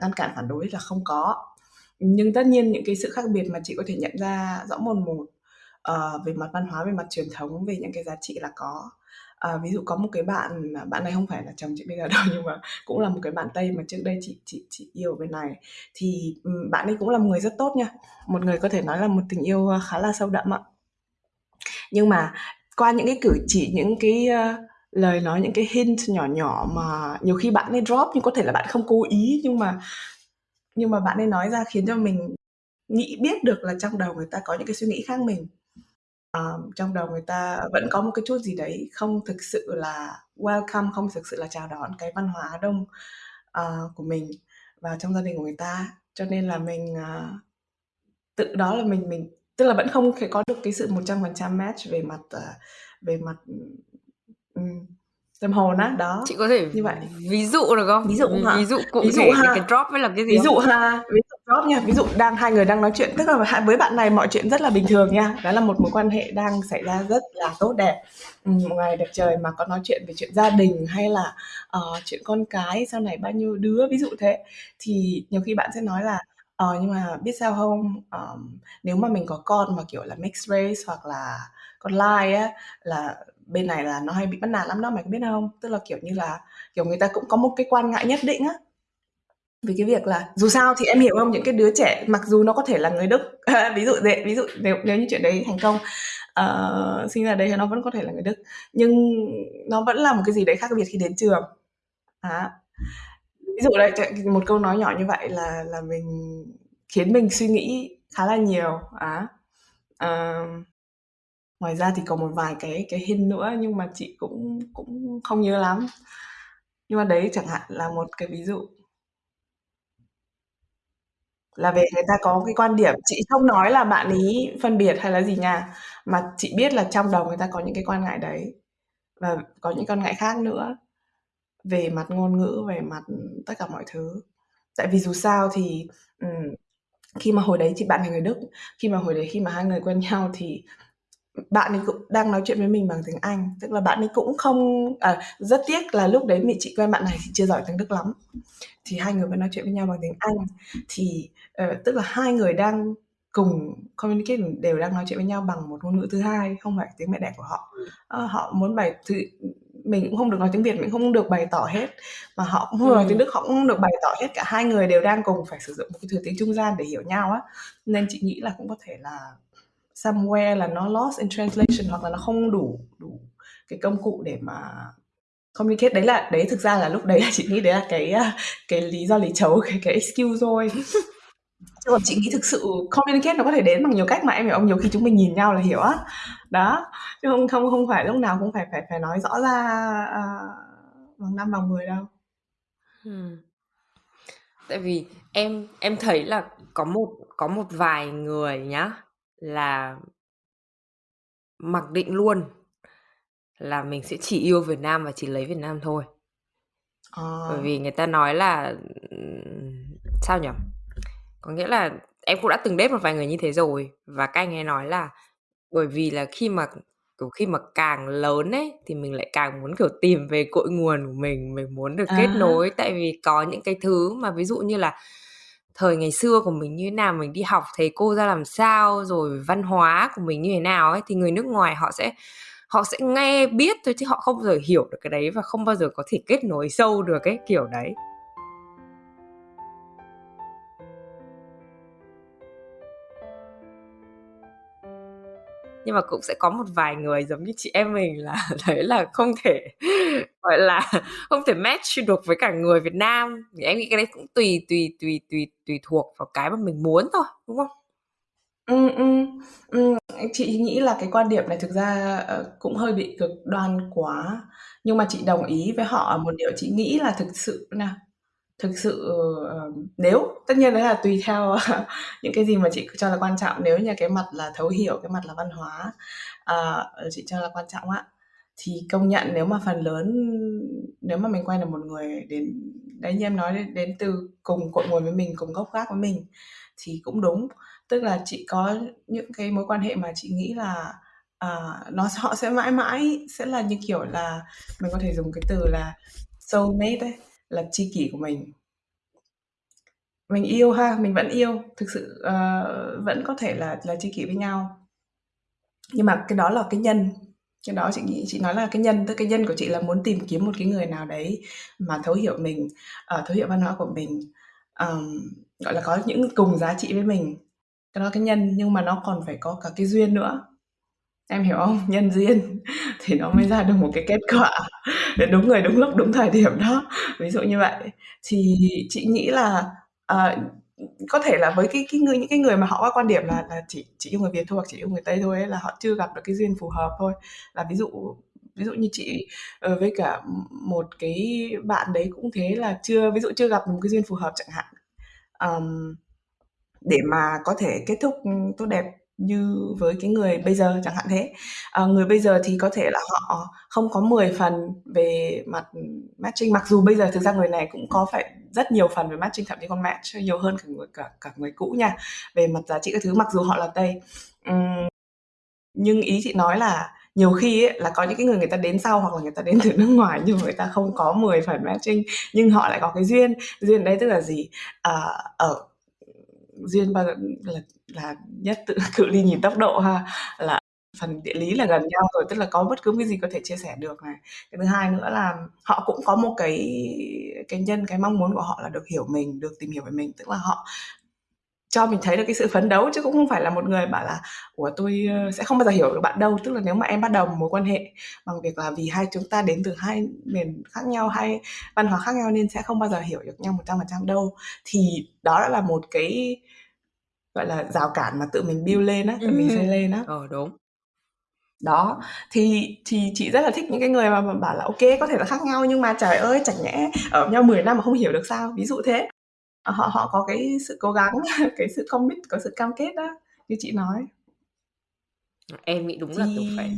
ngăn cản phản đối là không có. Nhưng tất nhiên những cái sự khác biệt mà chị có thể nhận ra rõ mồn một, ờ, về mặt văn hóa, về mặt truyền thống, về những cái giá trị là có. Ờ, ví dụ có một cái bạn, à, bạn này không phải là chồng chị bây giờ đâu, nhưng mà cũng là một cái bạn Tây mà trước đây chị chị chị yêu ở bên này, thì, ừm, bạn ấy cũng là một người rất tốt nha, một người có thể nói là một tình yêu, ơ, khá là sâu đậm ạ. Nhưng mà qua những cái cử chỉ, những cái, uh, lời nói, những cái hint nhỏ nhỏ mà nhiều khi bạn ấy drop nhưng có thể là bạn không cố ý, nhưng mà nhưng mà bạn ấy nói ra khiến cho mình nghĩ biết được là trong đầu người ta có những cái suy nghĩ khác mình. Ờ, trong đầu người ta vẫn có một cái chút gì đấy không thực sự là welcome, không thực sự là chào đón cái văn hóa Đông, ờ, của mình vào trong gia đình của người ta. Cho nên là mình, ờ, tự đó là mình mình tức là vẫn không thể có được cái sự 100% match về mặt, ờ, về mặt, ừm, tâm hồn á, đó, Chị có thể như vậy. ví dụ được không? Ví dụ Ví hả? ví dụ cụ Ví dụ thể cái ha, drop ấy là cái gì ví không? dụ ha, ví dụ drop nha, ví dụ đang hai người đang nói chuyện, tức là với bạn này mọi chuyện rất là bình thường nha, đó là một mối quan hệ đang xảy ra rất là tốt đẹp, một ngày đẹp trời mà có nói chuyện về chuyện gia đình hay là, ờ, chuyện con cái sau này bao nhiêu đứa, ví dụ thế. Thì nhiều khi bạn sẽ nói là "Ờ, nhưng mà biết sao không? Ờm, nếu mà mình có con mà, kiểu là, mixed race hoặc là con lai á, là bên này là nó hay bị bắt nạt lắm đó, mày có biết không?" Tức là, kiểu như là, kiểu, người ta cũng có một cái quan ngại nhất định á. Về cái việc là dù sao thì em hiểu không? Những cái đứa trẻ mặc dù nó có thể là người Đức, ví dụ dễ ví dụ nếu nếu như chuyện đấy thành công, ờ, sinh ra đấy thì nó vẫn có thể là người Đức, nhưng nó vẫn là một cái gì đấy khác biệt khi đến trường. á Ví dụ đấy, một câu nói nhỏ như vậy là là mình khiến mình suy nghĩ khá là nhiều, á. Ờm. Ngoài ra thì còn một vài cái cái hint nữa nhưng mà chị cũng cũng không nhớ lắm. Nhưng mà đấy chẳng hạn là một cái ví dụ. Là về người ta có cái quan điểm, chị không nói là bạn ấy phân biệt hay là gì nha, mà chị biết là trong đầu người ta có những cái quan ngại đấy, và có những quan ngại khác nữa, về mặt ngôn ngữ, về mặt, tất cả mọi thứ. Tại vì dù sao thì, ừm, khi mà hồi đấy thì bạn là người Đức, khi mà hồi đấy khi mà hai người quen nhau thì, bạn ấy cũng đang nói chuyện với mình bằng tiếng Anh, tức là bạn ấy cũng không à, rất tiếc là lúc đấy mình chị quen bạn này thì chưa giỏi tiếng Đức lắm, thì hai người vẫn nói chuyện với nhau bằng tiếng Anh. Thì, ờ, tức là hai người đang cùng communicate, đều đang nói chuyện với nhau bằng một ngôn ngữ thứ hai, không phải tiếng mẹ đẻ của họ. Ừm. Ơ, họ muốn bày th mình cũng không được nói tiếng Việt, mình không được bày tỏ hết, mà họ cũng không được nói tiếng Ừm. Đức, họ cũng không được bày tỏ hết, cả hai người đều đang cùng phải sử dụng một cái thứ tiếng trung gian để hiểu nhau á. Nên chị nghĩ là cũng có thể là somewhere là nó lost in translation hoặc là nó không đủ đủ cái công cụ để mà communicate. Đấy là đấy thực ra là lúc đấy là chị nghĩ đấy là cái, cái lý do lý trấu, cái cái excuse thôi. Chứ còn chị nghĩ thực sự communicate nó có thể đến bằng nhiều cách mà, em hiểu không? Nhiều khi chúng mình nhìn nhau là hiểu á. Đó, chứ không không không phải lúc nào cũng phải phải phải nói rõ ra, à, bằng 5 bằng 10 đâu. Ừm. Tại vì em em thấy là có một có một vài người nhá, là mặc định luôn là mình sẽ chỉ yêu Việt Nam và chỉ lấy Việt Nam thôi. Bởi Ờ. vì người ta nói là, sao nhỉ? Có nghĩa là em cũng đã từng date một vài người như thế rồi, và các anh ấy nói là bởi vì là khi mà, kiểu, khi mà càng lớn ấy, thì mình lại càng muốn, kiểu, tìm về cội nguồn của mình, mình muốn được À kết nối. Tại vì có những cái thứ mà ví dụ như là thời ngày xưa của mình như thế nào, mình đi học thầy cô ra làm sao, rồi văn hóa của mình như thế nào ấy, thì người nước ngoài họ sẽ họ sẽ nghe biết thôi chứ họ không bao giờ hiểu được cái đấy và không bao giờ có thể kết nối sâu được ấy, kiểu đấy. Nhưng mà cũng sẽ có một vài người giống như chị em mình là thấy là không thể, gọi là, không thể match được với cả người Việt Nam, thì em nghĩ cái đấy cũng tùy tùy tùy tùy tùy thuộc vào cái mà mình muốn thôi, đúng không? Ừ, ừ, ừ. chị nghĩ là cái quan điểm này thực ra, ờ, cũng hơi bị cực đoan quá, nhưng mà chị đồng ý với họ ở một điều chị nghĩ là thực sự nè thực sự, ờ, ờ, nếu tất nhiên đấy là tùy theo những cái gì mà chị cho là quan trọng, nếu như cái mặt là thấu hiểu, cái mặt là văn hóa, ờ, chị cho là quan trọng á, thì công nhận nếu mà phần lớn nếu mà mình quen được một người đến đấy như em nói đến, đến từ cùng cội nguồn với mình cùng gốc gác với mình thì cũng đúng. Tức là chị có những cái mối quan hệ mà chị nghĩ là à, nó họ sẽ mãi mãi sẽ là như kiểu là mình có thể dùng cái từ là soulmate ấy là tri kỷ của mình. Mình yêu ha mình vẫn yêu. Thực sự uh, vẫn có thể là là tri kỷ với nhau. Nhưng mà cái đó là cái nhân. Cái đó chị nghĩ chị nói là cái nhân tức cái nhân của chị là muốn tìm kiếm một cái người nào đấy mà thấu hiểu mình uh, thấu hiểu văn hóa của mình um, gọi là có những cùng giá trị với mình. Cái đó cái nhân nhưng mà nó còn phải có cả cái duyên nữa em hiểu không? Nhân duyên thì nó mới ra được một cái kết quả để đúng người đúng lúc đúng thời điểm đó. Ví dụ như vậy. Thì chị nghĩ là uh, có thể là với cái cái người những cái người mà họ có quan điểm là là chỉ chỉ yêu người Việt thôi hoặc chỉ yêu người Tây thôi ấy, là họ chưa gặp được cái duyên phù hợp thôi. Là ví dụ ví dụ như chị ờ, với cả một cái bạn đấy cũng thế là chưa ví dụ chưa gặp một cái duyên phù hợp chẳng hạn. Um, để mà có thể kết thúc tốt đẹp như với cái người bây giờ chẳng hạn thế. À, người bây giờ thì có thể là họ không có 10 phần về mặt matching mặc dù bây giờ thực ra người này cũng có phải rất nhiều phần về matching thậm chí còn match nhiều hơn cả người cả cả người cũ nha về mặt giá trị các thứ mặc dù họ là tây. Uhm, nhưng ý chị nói là nhiều khi ấy, là có những cái người người ta đến sau hoặc là người ta đến từ nước ngoài nhưng người ta không có 10 phần matching nhưng họ lại có cái duyên. Duyên đấy tức là gì? À, ở duyên bao giờ, là là nhất tự cự ly nhìn tốc độ ha, là phần địa lý là gần nhau rồi, tức là có bất cứ cái gì có thể chia sẻ được này. Cái thứ hai nữa là họ cũng có một cái cái nhân, cái mong muốn của họ là được hiểu mình, được tìm hiểu về mình, tức là họ cho mình thấy được cái sự phấn đấu chứ cũng không phải là một người bảo là của tôi ờ, sẽ không bao giờ hiểu được bạn đâu. Tức là nếu mà em bắt đầu một mối quan hệ bằng việc là vì hai chúng ta đến từ hai miền khác nhau hai văn hóa khác nhau nên sẽ không bao giờ hiểu được nhau một trăm phần trăm đâu thì đó đã là một cái gọi là rào cản mà tự mình build lên á tự mình xây lên á. Ờ đúng. Đó thì thì chị rất là thích những cái người mà, mà bảo là ok có thể là khác nhau nhưng mà trời ơi chẳng nhẽ ở nhau 10 năm mà không hiểu được sao. Ví dụ thế họ họ có cái sự cố gắng cái sự commit có sự cam kết đó như chị nói em nghĩ đúng là kiểu phải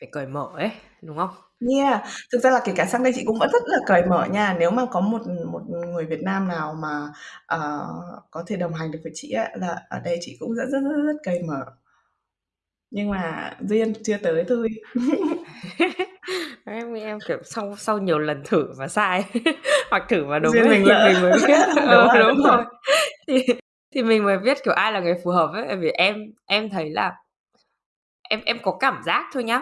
phải cởi mở ấy đúng không Yeah, thực ra là kể cả sang đây chị cũng vẫn rất là cởi mở nha. Nếu mà có một một người Việt Nam nào mà uh, có thể đồng hành được với chị ấy, là ở đây chị cũng rất rất rất, rất cởi mở. Nhưng mà duyên chưa tới thôi. em em kiểu sau sau nhiều lần thử và sai hoặc thử và đúng ấy, mình, thì mình mới biết đúng, ờ, rồi, đúng, đúng rồi thì thì mình mới biết kiểu ai là người phù hợp ấy vì em em thấy là em em có cảm giác thôi nhá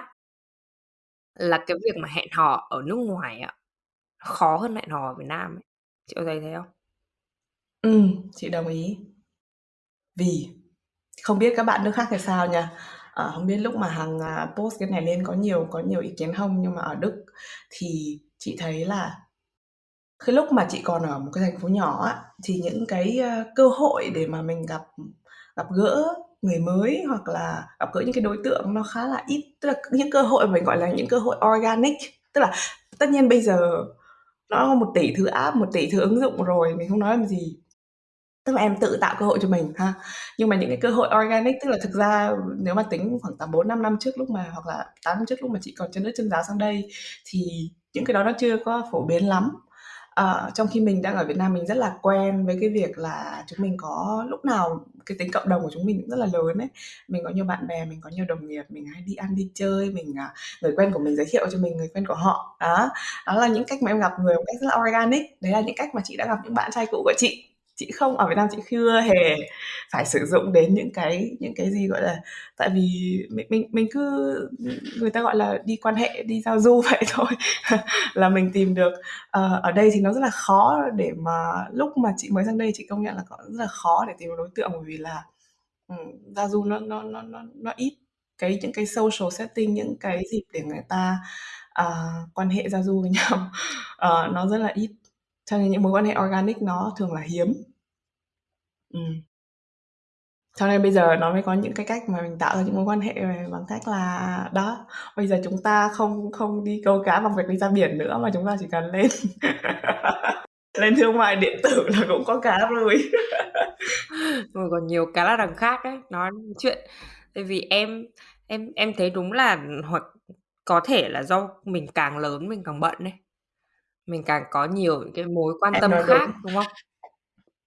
là cái việc mà hẹn hò ở nước ngoài ạ khó hơn hẹn hò ở Việt Nam ấy. Chị có thấy thế không? Ừ, chị đồng ý. Vì không biết các bạn nước khác thì sao nha. À, không biết lúc mà hàng à, post cái này lên có nhiều có nhiều ý kiến không? Nhưng mà ở Đức thì chị thấy là cái lúc mà chị còn ở một cái thành phố nhỏ á thì những cái ờ, cơ hội để mà mình gặp gặp gỡ người mới hoặc là gặp gỡ những cái đối tượng nó khá là ít. Tức là những cơ hội mình gọi là những cơ hội organic. Tức là tất nhiên bây giờ nó có một tỷ thứ app một tỷ thứ ứng dụng rồi mình không nói làm gì tức là em tự tạo cơ hội cho mình ha. Nhưng mà những cái cơ hội organic tức là thực ra nếu mà tính khoảng tầm bốn năm năm trước lúc mà hoặc là tám năm trước lúc mà chị còn chân nước chân giáo sang đây thì những cái đó nó chưa có phổ biến lắm. À, trong khi mình đang ở Việt Nam mình rất là quen với cái việc là chúng mình có lúc nào cái tính cộng đồng của chúng mình cũng rất là lớn ấy. Mình có nhiều bạn bè mình có nhiều đồng nghiệp mình hay đi ăn đi chơi mình à, người quen của mình giới thiệu cho mình người quen của họ. Đó đó là những cách mà em gặp người một cách rất là organic. Đấy là những cách mà chị đã gặp những bạn trai cũ của chị chị không ở Việt Nam chị chưa hề phải sử dụng đến những cái những cái gì gọi là tại vì mình mình mình cứ người ta gọi là đi quan hệ đi giao du vậy thôi là mình tìm được. Uh, ở đây thì nó rất là khó để mà lúc mà chị mới sang đây chị công nhận là có rất là khó để tìm được đối tượng bởi vì là um, giao du nó nó nó nó nó ít cái những cái social setting những cái dịp để người ta uh, quan hệ giao du với nhau. Uh, nó rất là ít cho nên những mối quan hệ organic nó thường là hiếm Ừm. Cho nên bây giờ nó mới có những cái cách mà mình tạo ra những mối quan hệ bằng cách là đó, bây giờ chúng ta không không đi câu cá bằng việc đi ra biển nữa mà chúng ta chỉ cần lên lên thương mại điện tử là cũng có cá rồi. Rồi còn nhiều cá là đằng khác ấy, nói chuyện tại vì em em em thấy đúng là hoặc có thể là do mình càng lớn mình càng bận ấy mình càng có nhiều những cái mối quan Em tâm nói khác, đúng. đúng không?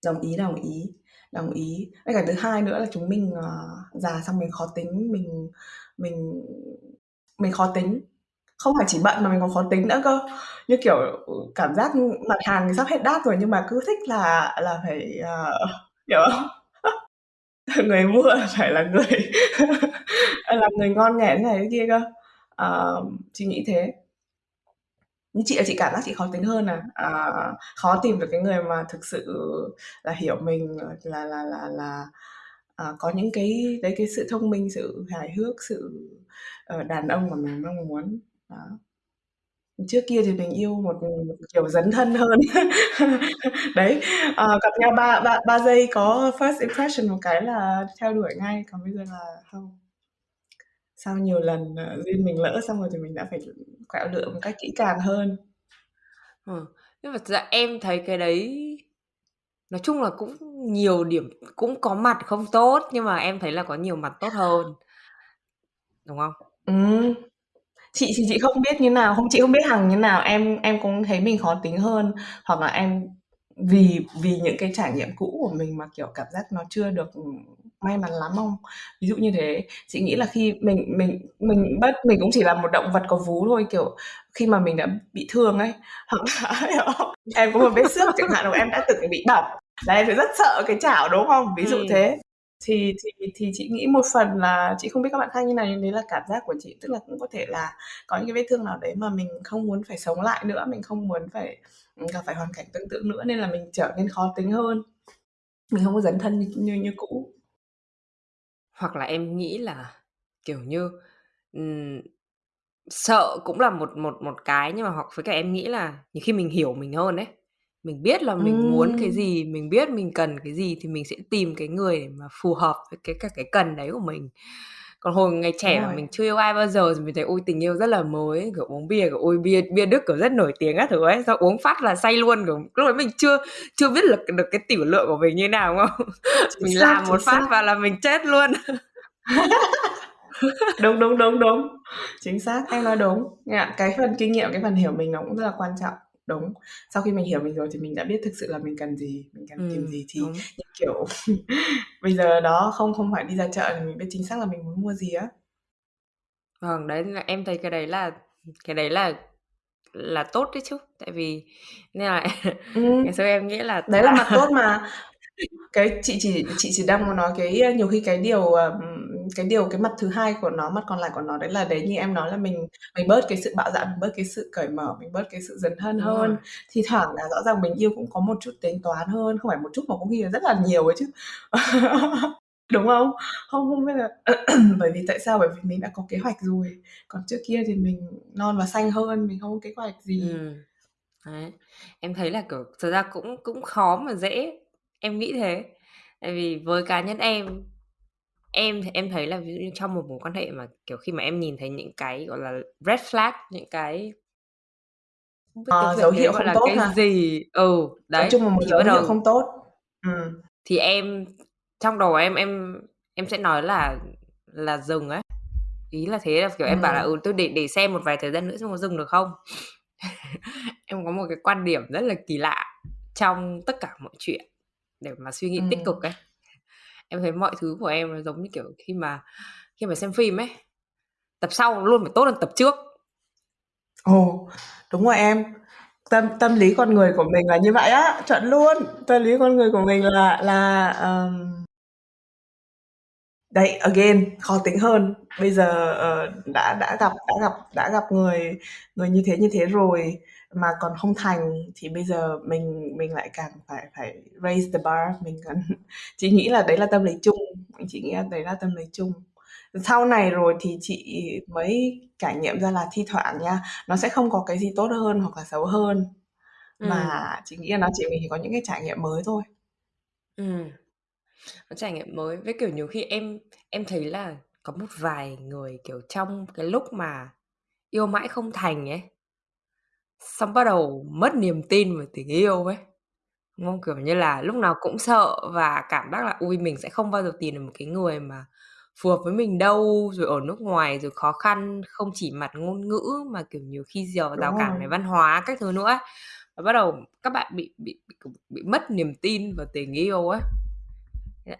Đồng ý, đồng ý, đồng ý. Với cả thứ hai nữa là chúng mình, ờ, già xong mình khó tính, mình mình mình khó tính. Không phải chỉ bận mà mình còn khó tính nữa cơ. Như kiểu, ừ, cảm giác mặt hàng thì sắp hết đát rồi nhưng mà cứ thích là là phải, ờ, hiểu không? Người mua phải là người là người ngon nghẻ thế này thế kia cơ. Ờ, chị nghĩ thế. Như chị là chị cảm giác chị khó tính hơn à, à, khó tìm được cái người mà thực sự là hiểu mình, ờ, là là là là, à, có những cái đấy, cái sự thông minh, sự hài hước, sự, ờ, đàn ông mà mình mong muốn. Đó. Trước kia thì mình yêu một, một kiểu dấn thân hơn. Đấy, ờ, gặp nhau 3 3 3 giây có first impression một cái là theo đuổi ngay, còn bây giờ là không. Sau nhiều lần, ờ, duyên mình lỡ xong rồi thì mình đã phải quẹo lựa một cách kỹ càng hơn. Ờ, nhưng mà ra em thấy cái đấy nói chung là cũng nhiều điểm cũng có mặt không tốt, nhưng mà em thấy là có nhiều mặt tốt hơn. Đúng không? Ừm. Chị thì chị không biết như nào, không chị không biết Hằng như nào, em em cũng thấy mình khó tính hơn, hoặc là em vì vì những cái trải nghiệm cũ của mình mà, kiểu, cảm giác nó chưa được, ừm, may mắn lắm không? Ví dụ như thế, chị nghĩ là khi mình mình mình bất mình cũng chỉ là một động vật có vú thôi, kiểu, khi mà mình đã bị thương ấy, hoặc là hiểu không? Em có một vết xước chẳng hạn, hoặc em đã từng bị bỏng, là em sẽ rất sợ cái chảo, đúng không? Ví dụ Ừm. thế. Thì thì thì chị nghĩ một phần là chị không biết các bạn khác như nào, nhưng đấy là cảm giác của chị, tức là cũng có thể là có những cái vết thương nào đấy mà mình không muốn phải sống lại nữa, mình không muốn phải, gặp phải hoàn cảnh tương tự nữa nên là mình trở nên khó tính hơn. Mình không có dấn thân như như như cũ. Hoặc là em nghĩ là, kiểu như, ừm, sợ cũng là một một một cái, nhưng mà hoặc với cả em nghĩ là nhiều khi mình hiểu mình hơn ấy. Mình biết là mình muốn cái Ừm. gì, mình biết mình cần cái gì thì mình sẽ tìm cái người để mà phù hợp với cái cả cái cần đấy của mình. Còn hồi ngày trẻ mà mình chưa yêu ai bao giờ thì mình thấy, ôi, tình yêu rất là mới kiểu, uống bia, kiểu, ôi, bia bia Đức, kiểu, rất nổi tiếng các thứ ấy, xong uống phát là say luôn, kiểu, lúc đấy mình chưa chưa biết lực được cái tiểu lượng của mình như nào, đúng không? Chính Mình xác, làm một phát xác. vào là mình chết luôn. Đúng, đúng, đúng, đúng. Chính xác, em nói đúng. Cái phần kinh nghiệm, cái phần hiểu mình nó cũng rất là quan trọng. Đúng. Sau khi mình hiểu mình rồi thì mình đã biết thực sự là mình cần gì, mình cần tìm Ừm, gì thì đúng. như kiểu bây giờ đó không không phải đi ra chợ thì mình biết chính xác là mình muốn mua gì á. Vâng, đấy là em thấy cái đấy là cái đấy là là tốt đấy chứ. Tại vì nên là Ừm. ngày xưa em nghĩ là Đấy là mặt tốt mà. Cái chị chỉ chị chỉ đang muốn nói cái nhiều khi cái điều, ờm, cái điều cái mặt thứ hai của nó, mặt còn lại của nó đấy là đấy như em nói là mình mình bớt cái sự bạo dạn, mình bớt cái sự cởi mở, mình bớt cái sự dấn thân Đúng rồi. hơn. Thi thoảng là rõ ràng mình yêu cũng có một chút tính toán hơn, không phải một chút mà có khi là rất là nhiều ấy chứ. Đúng không? Không không biết là bởi vì tại sao? Bởi vì mình đã có kế hoạch rồi, còn trước kia thì mình non và xanh hơn, mình không có kế hoạch gì. Ừm. Đấy. Em thấy là, kiểu, thật ra cũng cũng khó mà dễ, em nghĩ thế. Tại vì với cá nhân em, em thì em thấy là ví dụ như trong một mối quan hệ mà, kiểu, khi mà em nhìn thấy những cái, gọi là, red flag, những cái không biết tiếng Ờ, Việt dấu hiệu gọi không là tốt cái ha? gì ừ, Nói đấy, chung là một thì dấu bắt hiệu đầu không tốt. Ừm. thì em trong đầu em em em sẽ nói là là dừng ấy. Ý là thế, là, kiểu, em bảo là Ừm. "Ừ, tôi để để xem một vài thời gian nữa xem có dừng được không?" Em có một cái quan điểm rất là kỳ lạ trong tất cả mọi chuyện để mà suy nghĩ tích cực Ừm. ấy. Em thấy mọi thứ của em nó giống như, kiểu, khi mà khi mà xem phim ấy, tập sau luôn phải tốt hơn tập trước. Ồ, đúng rồi em. Tâm tâm lý con người của mình là như vậy á, chuẩn luôn. Tâm lý con người của mình là là, ờm Đấy, again, khó tính hơn. Bây giờ, ờ, đã đã gặp đã gặp đã gặp người người như thế, như thế rồi mà còn không thành thì bây giờ mình mình lại càng phải phải raise the bar, mình cần chị nghĩ là đấy là tâm lý chung, chị nghĩ là đấy là tâm lý chung. Sau này rồi thì chị mới trải nghiệm ra là thi thoảng nha, nó sẽ không có cái gì tốt hơn hoặc là xấu hơn, Ừm. mà chị nghĩ là nó chỉ mình chỉ có những cái trải nghiệm mới thôi. Ừm. Có trải nghiệm mới, với, kiểu, nhiều khi em em thấy là có một vài người, kiểu, trong cái lúc mà yêu mãi không thành ấy xong bắt đầu mất niềm tin vào tình yêu ấy, đúng không? Kiểu như là, lúc nào cũng sợ và cảm giác là "Ôi, mình sẽ không bao giờ tìm được một cái người mà phù hợp với mình đâu, rồi ở nước ngoài rồi khó khăn không chỉ mặt ngôn ngữ mà, kiểu, nhiều khi rào Đúng rào cản rồi. về văn hóa các thứ nữa ấy. Và bắt đầu các bạn bị bị bị, kiểu, bị mất niềm tin vào tình yêu á.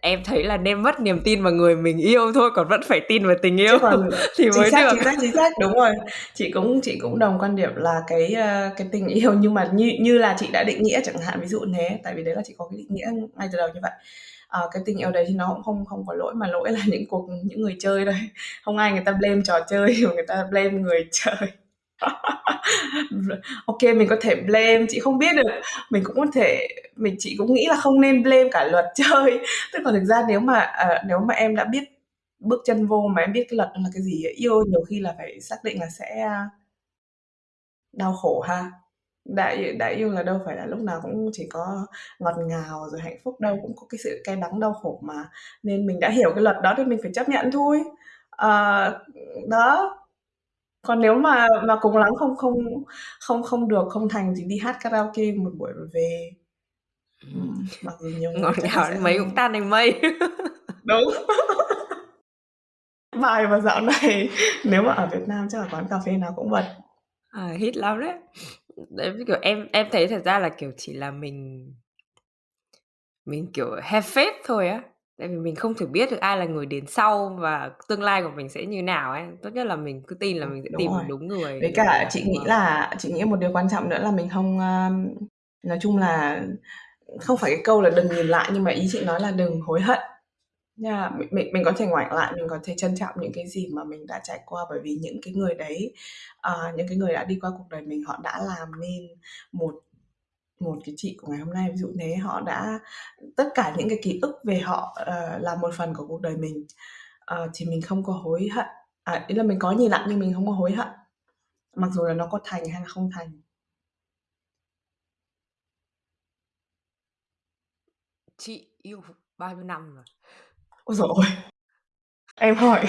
Em thấy là nên mất niềm tin vào người mình yêu thôi, còn vẫn phải tin vào tình yêu còn thì chính mới xác, được. chính xác, chính xác, đúng rồi. Chị cũng chị cũng đồng quan điểm là cái, ơ, cái tình yêu nhưng mà như như là chị đã định nghĩa chẳng hạn, ví dụ thế, tại vì đấy là chị có cái định nghĩa ngay từ đầu như vậy. Ờ, cái tình yêu đấy thì nó cũng không không có lỗi, mà lỗi là những cuộc những người chơi thôi. Không ai người ta blame trò chơi mà người ta blame người chơi. OK, mình có thể blame, chị không biết được, mình cũng có thể mình chị cũng nghĩ là không nên blame cả luật chơi. Tức là thực ra nếu mà, ờ, nếu mà em đã biết bước chân vô mà em biết cái luật là cái gì, yêu nhiều khi là phải xác định là sẽ, a đau khổ ha. Đã yêu đã yêu là đâu phải là lúc nào cũng chỉ có ngọt ngào rồi hạnh phúc đâu, cũng có cái sự cay đắng đau khổ mà. Nên mình đã hiểu cái luật đó thì mình phải chấp nhận thôi. Ờ, đó. Còn nếu mà mà cùng lắm không không không không được, không thành thì đi hát karaoke một buổi rồi về. Ừm, Ừm, mặc dù nhiều người ngọt chắc là ngào sẽ đến mấy cũng tan thành mây. Đúng. Bài mà dạo này nếu mà ở Việt Nam chắc là quán cà phê nào cũng bật. À, hit lắm đấy. Đấy, kiểu, em em thấy thật ra là, kiểu, chỉ là mình mình, kiểu, have faith thôi á. Tại vì mình không thể biết được ai là người đến sau và tương lai của mình sẽ như nào ấy. Tốt nhất là mình cứ tin là Đúng, mình sẽ đúng tìm rồi. được đúng người Với cả chị nghĩ là chị nghĩ một điều quan trọng nữa là mình không, a nói chung là không phải cái câu là đừng nhìn lại, nhưng mà ý chị nói là đừng hối hận nha. Mình mình mình có thể ngoảnh lại, mình có thể trân trọng những cái gì mà mình đã trải qua, bởi vì những cái người đấy, ờ, những cái người đã đi qua cuộc đời mình, họ đã làm nên một một cái chị của ngày hôm nay, ví dụ thế. Họ đã tất cả những cái ký ức về họ, ờ, là một phần của cuộc đời mình. Ờ, thì mình không có hối hận, à, ý là mình có nhìn lại nhưng mình không có hối hận, mặc dù là nó có thành hay là không thành. Chị yêu bao nhiêu năm rồi? Ôi ôi! Em hỏi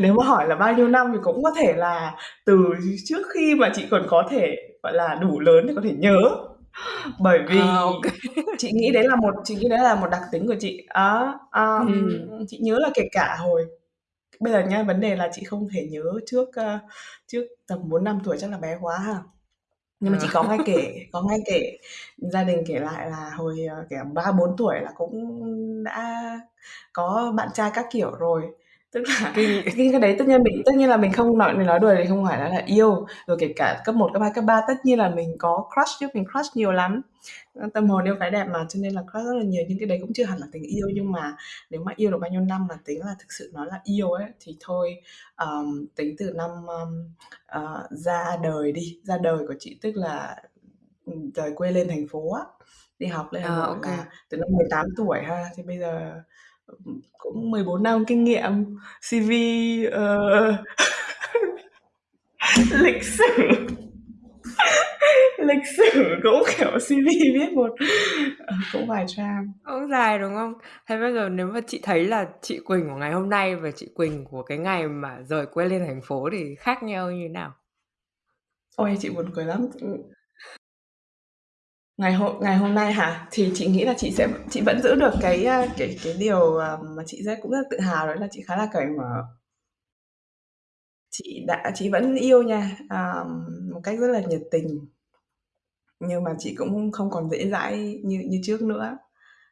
Nếu mà hỏi là bao nhiêu năm thì cũng có thể là từ trước khi mà chị còn có thể, gọi là, đủ lớn để có thể nhớ. Bởi À, vì ô kê. chị nghĩ đấy là một chị nghĩ đấy là một đặc tính của chị. Đó, ờm, Ừm. chị nhớ là kể cả hồi bây giờ nhá, vấn đề là chị không thể nhớ trước, ơ, trước tầm 4-5 tuổi chắc là bé quá ha. Nhưng mà Ờ. chị có nghe kể có nghe kể, gia đình kể lại là hồi, ờ, kiểu, 3-4 tuổi là cũng đã có bạn trai các kiểu rồi. Tức là cái cái đấy tất nhiên mình tất nhiên là mình không nói mình nói đùa thì không phải nói là yêu. Rồi kể cả cấp 1, cấp 2, cấp 3 tất nhiên là mình có crush chứ, mình crush nhiều lắm. Ơ, tâm hồn yêu cái đẹp mà, cho nên là crush rất là nhiều, nhưng cái đấy cũng chưa hẳn là tình yêu. Nhưng mà nếu mà yêu được bao nhiêu năm mà tính là thực sự nó là yêu ấy, thì thôi, ờm, tính từ năm, ơm, ờ, ra đời đi, ra đời của chị, tức là, ừm, rời quê lên thành phố á, đi học lên Hà À, Nội ô kê. là từ năm 18 tuổi ha, thì bây giờ, ừm, cũng 14 năm kinh nghiệm, CV, ờ, lịch sử lịch sử cũng, kiểu, CV viết một ờ, cũng vài trang. Cũng dài, đúng không? Thế bây giờ nếu mà chị thấy là chị Quỳnh của ngày hôm nay và chị Quỳnh của cái ngày mà rời quê lên thành phố thì khác nhau như thế nào? Ôi, chị buồn cười lắm, ừm. Ngày hôm ngày hôm nay hả? Thì chị nghĩ là chị sẽ chị vẫn giữ được cái, à, cái cái điều, à, mà chị rất cũng rất tự hào đó là chị khá là cởi mở. Chị đã chị vẫn yêu nha, à, một cách rất là nhiệt tình. Nhưng mà chị cũng không còn dễ dãi như như trước nữa.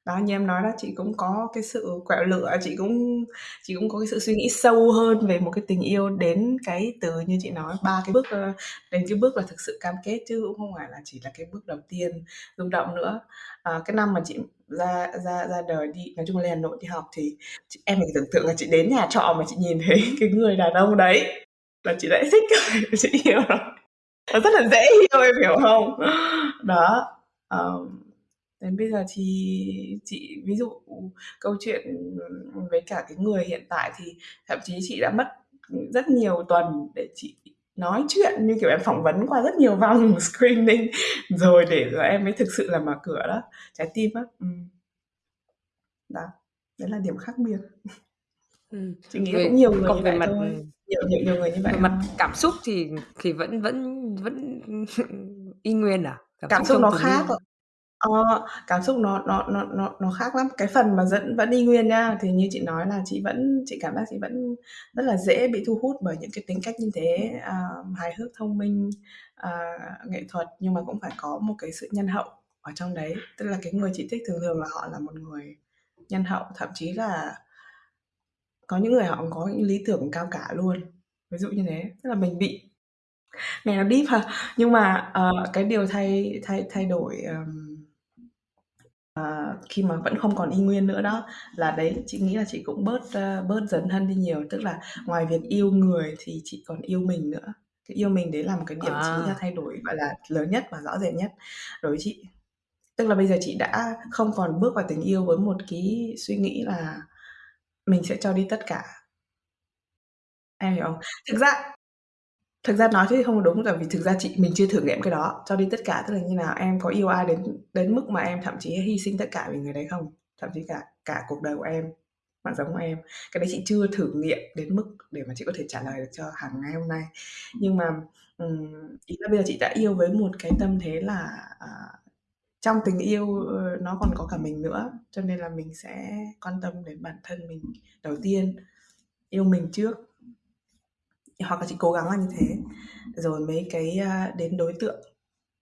Đó, như em nói đó, chị cũng có cái sự quẹo lựa, chị cũng chị cũng có cái sự suy nghĩ sâu hơn về một cái tình yêu đến cái từ như chị nói, 3 cái bước, ơ, đến cái bước là thực sự cam kết chứ cũng không phải là chỉ là cái bước đầu tiên rung động nữa. Ờ, cái năm mà chị ra ra ra đời đi nói chung là lên Hà Nội đi học thì chị em mình tưởng tượng là chị đến nhà trọ mà chị nhìn thấy cái người đàn ông đấy là chị đã thích rồi, chị yêu rồi. Nó rất là dễ yêu, em hiểu không? Đó, ờm, đến bây giờ thì chị ví dụ câu chuyện, với cả cái người hiện tại thì thậm chí chị đã mất, rất nhiều tuần để chị nói chuyện, như kiểu, em phỏng vấn qua rất nhiều vòng screening rồi để rồi em mới thực sự là mở cửa đó, trái tim á, ừm. Đó, đấy là điểm khác biệt. Ừm, Chị nghĩ là cũng về nhiều người như còn về vậy mặt, thôi, nhiều nhiều nhiều người như vậy về mặt cảm xúc thì thì vẫn vẫn vẫn y nguyên à? Cảm Cảm xúc nó khác. Ờ, cảm xúc nó nó nó nó nó khác lắm. Cái phần mà dẫn vẫn y nguyên nha thì như chị nói là chị vẫn chị cảm giác chị vẫn rất là dễ bị thu hút bởi những cái tính cách như thế, à, hài hước, thông minh, à, nghệ thuật, nhưng mà cũng phải có một cái sự nhân hậu ở trong đấy. Tức là cái người chị thích thường thường là họ là một người nhân hậu, thậm chí là có những người họ có những lý tưởng cao cả luôn, ví dụ như thế. Tức là mình bị nghe nó deep ha, nhưng mà, ờ, cái điều thay thay thay đổi, ờm, ờ, khi mà vẫn không còn y nguyên nữa đó, là đấy, chị nghĩ là chị cũng bớt, ơ, bớt dấn thân đi nhiều. Tức là ngoài việc yêu người thì chị còn yêu mình nữa. Cái yêu mình đấy là một cái điểm chị nghĩ là À. thay đổi, gọi là, lớn nhất và rõ rệt nhất đối với chị. Tức là bây giờ chị đã không còn bước vào tình yêu với một cái suy nghĩ là mình sẽ cho đi tất cả. Em hiểu không? Thực ra thực ra nói thế thì không đúng, tại vì thực ra chị mình chưa thử nghiệm cái đó, cho đi tất cả tức là như nào? Em có yêu ai đến đến mức mà em thậm chí hy sinh tất cả vì người đấy không? Thậm chí cả cả cuộc đời của em bạn giống của em. Cái đấy chị chưa thử nghiệm đến mức để mà chị có thể trả lời được cho hàng ngày hôm nay. Nhưng mà, um, ý là bây giờ chị đã yêu với một cái tâm thế là, uh, trong tình yêu, ờ, nó còn có cả mình nữa, cho nên là mình sẽ quan tâm đến bản thân mình đầu tiên, yêu mình trước. Hoặc là chị cố gắng là như thế, rồi mấy cái, à, đến đối tượng.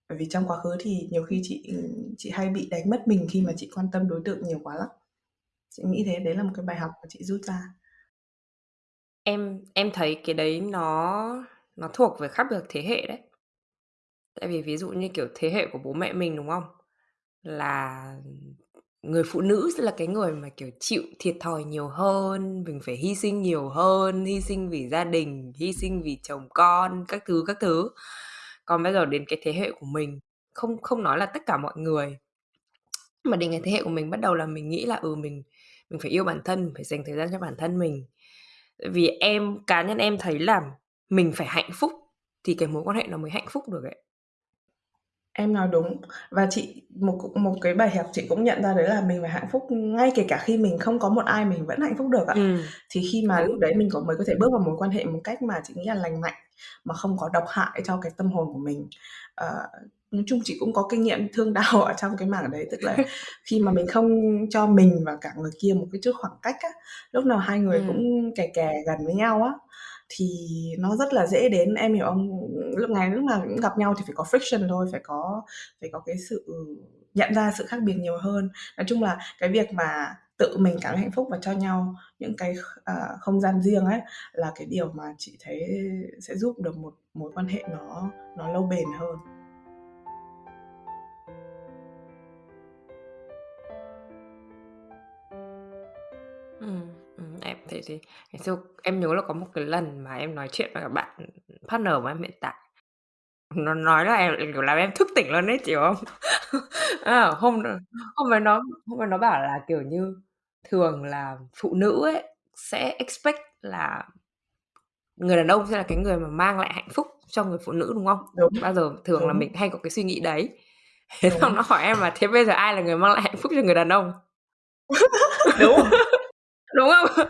Bởi vì trong quá khứ thì nhiều khi chị, ừ, chị hay bị đánh mất mình khi mà chị quan tâm đối tượng nhiều quá lắm. Chị nghĩ thế, đấy là một cái bài học mà chị rút ra. Em em thấy cái đấy nó nó thuộc về khác biệt thế hệ đấy. Tại vì ví dụ như, kiểu, thế hệ của bố mẹ mình, đúng không? Là người phụ nữ sẽ là cái người mà, kiểu, chịu thiệt thòi nhiều hơn, mình phải hy sinh nhiều hơn, hy sinh vì gia đình, hy sinh vì chồng con, các thứ, các thứ. Còn bây giờ đến cái thế hệ của mình, không không nói là tất cả mọi người, mà đến cái thế hệ của mình bắt đầu là mình nghĩ là, ừ, mình mình phải yêu bản thân, phải dành thời gian cho bản thân mình. Vì em cá nhân em thấy là mình phải hạnh phúc thì cái mối quan hệ nó mới hạnh phúc được ấy. Em nói đúng. Và chị một một cái bài học chị cũng nhận ra đấy là mình phải hạnh phúc ngay kể cả khi mình không có một ai mình vẫn hạnh phúc được ạ. Ừm, Thì khi mà lúc đúng. đấy mình có mới có thể bước vào mối quan hệ một cách mà chị nghĩ là lành mạnh, mà không có độc hại cho cái tâm hồn của mình. Ờ, nói chung chị cũng có kinh nghiệm thương đau ở trong cái mảng đấy, tức là khi mà mình không cho mình và cả người kia một cái chút khoảng cách á, lúc nào hai người Ừm. cũng kè kè gần với nhau á, thì nó rất là dễ đến em hiểu không? Lúc ngày lúc nào cũng gặp nhau thì phải có friction thôi, phải có phải có cái sự nhận ra sự khác biệt nhiều hơn. Nói chung là cái việc mà tự mình cảm thấy hạnh phúc và cho nhau những cái kh không gian riêng ấy, là cái điều mà chị thấy sẽ giúp được một mối quan hệ nó nó lâu bền hơn. Ừ em thế. Ngày xưa em nhớ là có một cái lần mà em nói chuyện với cả bạn, partner của em hiện tại. Nó nói là em, kiểu, làm em thức tỉnh luôn ấy, chị không? À, hôm hôm đấy nó hôm đấy nó bảo là, kiểu như, thường là phụ nữ ấy sẽ expect là người đàn ông sẽ là cái người mà mang lại hạnh phúc cho người phụ nữ, đúng không? Đúng, Bao giờ thường là đúng. mình hay có cái suy nghĩ đấy. Thế xong nó hỏi em là "Thế bây giờ ai là người mang lại hạnh phúc cho người đàn ông?" Đúng. Đúng không?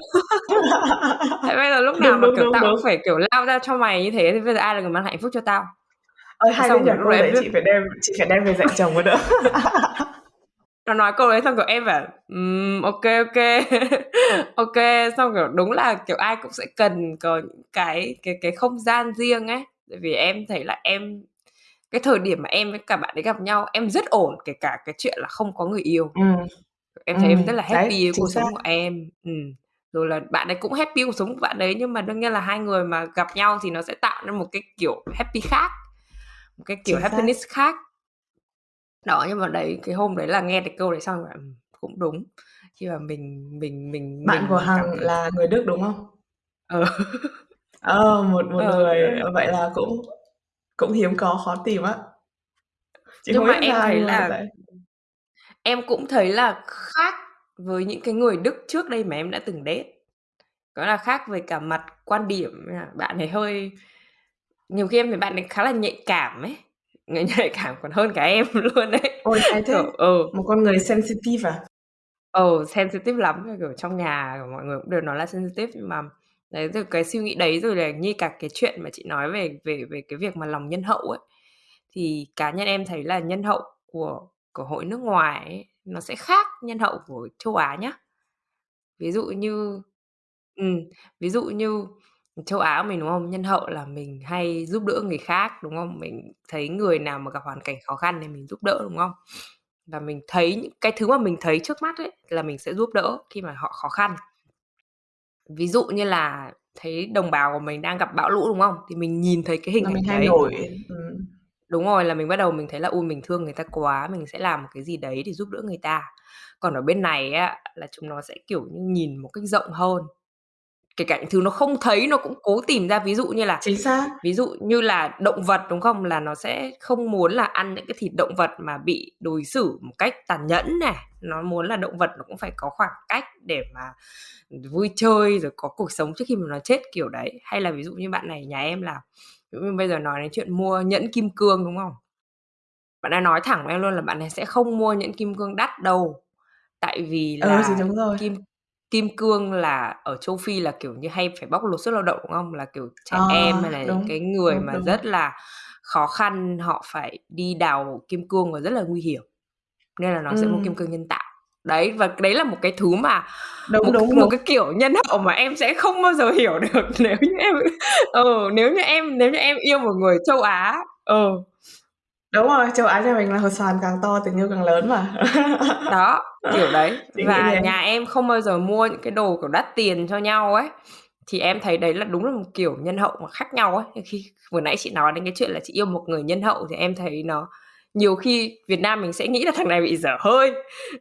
Thế bây giờ lúc nào Đúng, mà, đúng, kiểu, đúng, tao cũng đúng. phải, kiểu, lao ra cho mày như thế thì bây giờ ai là người mang hạnh phúc cho tao? Ơi, đấy xong rồi đấy đấy biết chị phải đem chị phải đem về dạy chồng mới được. Nó nói câu đấy xong, kiểu, em bảo: "Ừm, ô kê, ô kê, ô kê." Xong, kiểu, đúng là, kiểu, ai cũng sẽ cần có những cái cái cái không gian riêng ấy. Tại vì em thấy là em cái thời điểm mà em với cả bạn ấy gặp nhau, em rất ổn, kể cả cái chuyện là không có người yêu. Ừm, Em thấy em rất ừm, là đấy, happy với chính cuộc xác. sống của em, ừm, rồi là bạn ấy cũng happy cuộc sống của bạn ấy, nhưng mà đương nhiên là hai người mà gặp nhau thì nó sẽ tạo nên một cái kiểu happy khác, một cái kiểu Chính xác. happiness khác. Đó, nhưng mà đấy, cái hôm đấy là nghe cái câu đấy xong rồi bảo, ừm, cũng đúng. Khi mà mình mình mình Bạn của mình Hằng cảm thấy là người Đức, đúng không? Ờ. Ờ, một một Ờ, người, ờ, vậy là cũng cũng hiếm có, khó tìm á. Chị không Nhưng mà biết em sao thấy là tại em cũng thấy là khác với những cái người Đức trước đây mà em đã từng date. Đó là khác về cả mặt quan điểm, bạn ấy hơi nhiều khi em thấy bạn ấy khá là nhạy cảm ấy, người nhạy cảm còn hơn cả em luôn ấy. Ôi, hay Kiểu thế! ừ. Một con người sensitive à? Ừ, sensitive lắm, kiểu, trong nhà mọi người cũng đều nói là sensitive, nhưng mà đấy, từ cái suy nghĩ đấy rồi là như cả cái chuyện mà chị nói về về về cái việc mà lòng nhân hậu ấy, thì cá nhân em thấy là nhân hậu của của hội nước ngoài ấy, nó sẽ khác nhân hậu của châu Á nhá. Ví dụ như ừm, ví dụ như châu Á mình, đúng không? Nhân hậu là mình hay giúp đỡ người khác, đúng không? Mình thấy người nào mà gặp hoàn cảnh khó khăn thì mình giúp đỡ, đúng không? Và mình thấy những cái thứ mà mình thấy trước mắt ấy là mình sẽ giúp đỡ khi mà họ khó khăn. Ví dụ như là thấy đồng bào của mình đang gặp bão lũ, đúng không? Thì mình nhìn thấy cái hình Là mình ảnh hay đấy. ừm. Đúng rồi, là mình bắt đầu mình thấy là "Ôi, mình thương người ta quá", mình sẽ làm một cái gì đấy để giúp đỡ người ta. Còn ở bên này á, là chúng nó sẽ, kiểu như, nhìn một cách rộng hơn. Kể cả những thứ nó không thấy nó cũng cố tìm ra, ví dụ như là Chính xác. ví dụ như là động vật, đúng không? Là nó sẽ không muốn là ăn những cái thịt động vật mà bị đối xử một cách tàn nhẫn này, nó muốn là động vật nó cũng phải có khoảng cách để mà, vui chơi rồi có cuộc sống trước khi mà nó chết, kiểu đấy. Hay là ví dụ như bạn này nhà em là ví dụ như bây giờ nói đến chuyện mua nhẫn kim cương, đúng không? Bạn ấy nói thẳng với em luôn là bạn ấy sẽ không mua nhẫn kim cương đắt đâu, tại vì Ừ, thì là đúng rồi. kim kim cương là ở châu Phi là, kiểu như, hay phải bóc lột sức lao động, đúng không? Là, kiểu, trẻ Ờ, em hay là những đúng, cái người đúng, mà đúng. rất là khó khăn, họ phải đi đào kim cương và rất là nguy hiểm, nên là nó sẽ mua kim Ừm. cương nhân tạo. Đấy, và đấy là một cái thứ mà Đúng, một đúng, cái một đúng. cái kiểu nhân hậu mà em sẽ không bao giờ hiểu được nếu như em ừ, nếu như em nếu như em yêu một người châu Á. Ừ. Đúng rồi, châu Á nhà mình là hột xoàn càng to tình yêu càng lớn mà. Đó, kiểu đấy. Chị nghĩ Và nhà em không bao giờ mua những cái đồ, kiểu, đắt tiền cho nhau ấy, thì em thấy đấy là đúng là một kiểu nhân hậu mà khác nhau ấy. Khi vừa nãy chị nói đến cái chuyện là chị yêu một người nhân hậu thì em thấy nó nhiều khi Việt Nam mình sẽ nghĩ là thằng này bị dở hơi,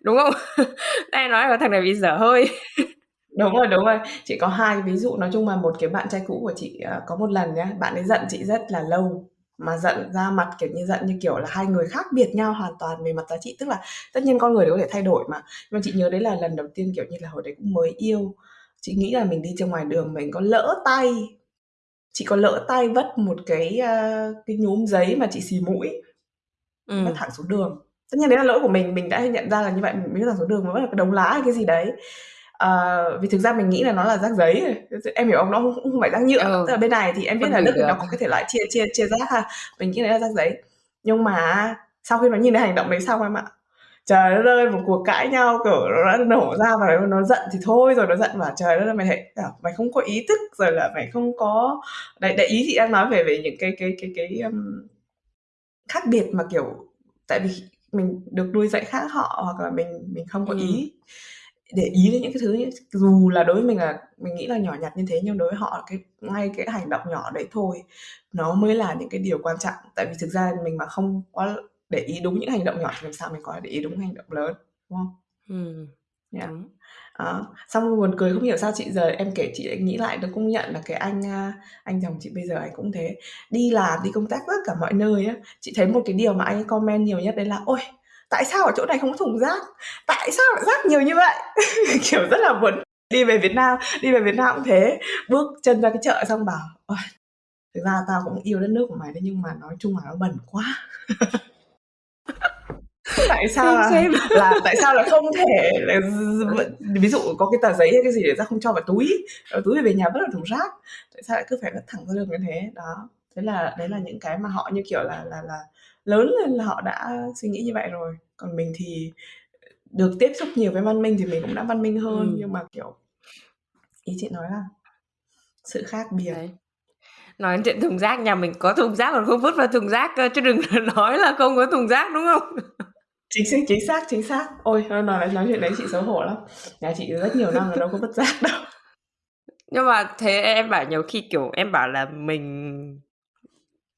đúng không? đây nói là thằng này bị dở hơi. Đúng rồi, đúng rồi. Chị có hai ví dụ, nói chung là một cái bạn trai cũ của chị, à, có một lần nhá, bạn ấy giận chị rất là lâu, mà giận ra mặt, kiểu như, giận như kiểu là hai người khác biệt nhau hoàn toàn về mặt giá trị. Tức là tất nhiên con người đều có thể thay đổi mà, nhưng mà chị nhớ đấy là lần đầu tiên, kiểu như là, hồi đấy cũng mới yêu, chị nghĩ là mình đi trên ngoài đường mình có lỡ tay chị có lỡ tay vất một cái, uh, cái nhúm giấy mà chị xì mũi, Ừm. thẳng xuống đường. Tất nhiên đấy là lỗi của mình, mình đã nhận ra là như vậy, mình vứt thẳng xuống đường, mà vất vào cái đống lá hay cái gì đấy. Ờ, vì thực ra mình nghĩ là nó là rác giấy em hiểu không? Nó cũng không phải rác nhựa, tức Ừ, là bên này thì em biết phân là Đức thì được. nó có cái thể loại chia chia chia rác ha, mình nghĩ đấy là rác giấy. Nhưng mà á, sau khi nó nhìn thấy hành động đấy xong em ạ, trời đất ơi, một cuộc cãi nhau, kiểu, nó đã nổ ra và nó nó giận thì thôi rồi, nó giận bảo: "Trời đất ơi, mày bảo mày không có ý thức, rồi là mày không có" đấy, đấy, ý chị đang nói về về những cái cái cái cái, ưm, khác biệt mà, kiểu, tại vì mình được nuôi dạy khác họ, hoặc là mình mình không có Ừm. ý để ý đến những cái thứ như dù là đối với mình là mình nghĩ là nhỏ nhặt như thế, nhưng đối với họ cái ngay cái hành động nhỏ đấy thôi, nó mới là những cái điều quan trọng. Tại vì thực ra mình mà không có để ý đúng những hành động nhỏ thì làm sao mình có để ý đúng hành động lớn, đúng không? Ừm, Yeah. đúng. Đó, xong buồn cười không hiểu sao chị giờ em kể chị lại nghĩ lại nó công nhận là cái anh, a, anh chồng chị bây giờ anh cũng thế. Đi làm, đi công tác tất cả mọi nơi á, chị thấy một cái điều mà anh ấy comment nhiều nhất đấy là "Ôi, tại sao ở chỗ này không có thùng rác? Tại sao lại rác nhiều như vậy?" Kiểu, rất là buồn đi về Việt Nam đi về Việt Nam cũng thế, bước chân ra cái chợ xong bảo: "Ôi, thực ra tao cũng yêu đất nước của mày đấy, nhưng mà nói chung là nó bẩn quá." Tại sao là same. là tại sao là không thể là vẫn ví dụ có cái tờ giấy hay cái gì để rác không cho vào túi, ờ, túi về nhà vứt vào thùng rác, tại sao lại cứ phải vứt thẳng ra đường như thế? Đó, thế là đấy là những cái mà họ, như kiểu là là là, lớn lên là họ đã suy nghĩ như vậy rồi. Còn mình thì, được tiếp xúc nhiều với văn minh thì mình cũng đã văn minh hơn, Ừm. nhưng mà, kiểu ý chị nói là sự khác biệt. Đấy. Nói chuyện thùng rác, nhà mình có thùng rác còn không vứt vào thùng rác cơ, chứ đừng nói là không có thùng rác, đúng không? Chính xác, chính xác, chính xác. Ôi, nói nói chuyện đấy chị xấu hổ lắm. Nhà chị rất nhiều năm rồi đâu có bất rác đâu. Nhưng mà thế em bảo nhiều khi, kiểu, em bảo là mình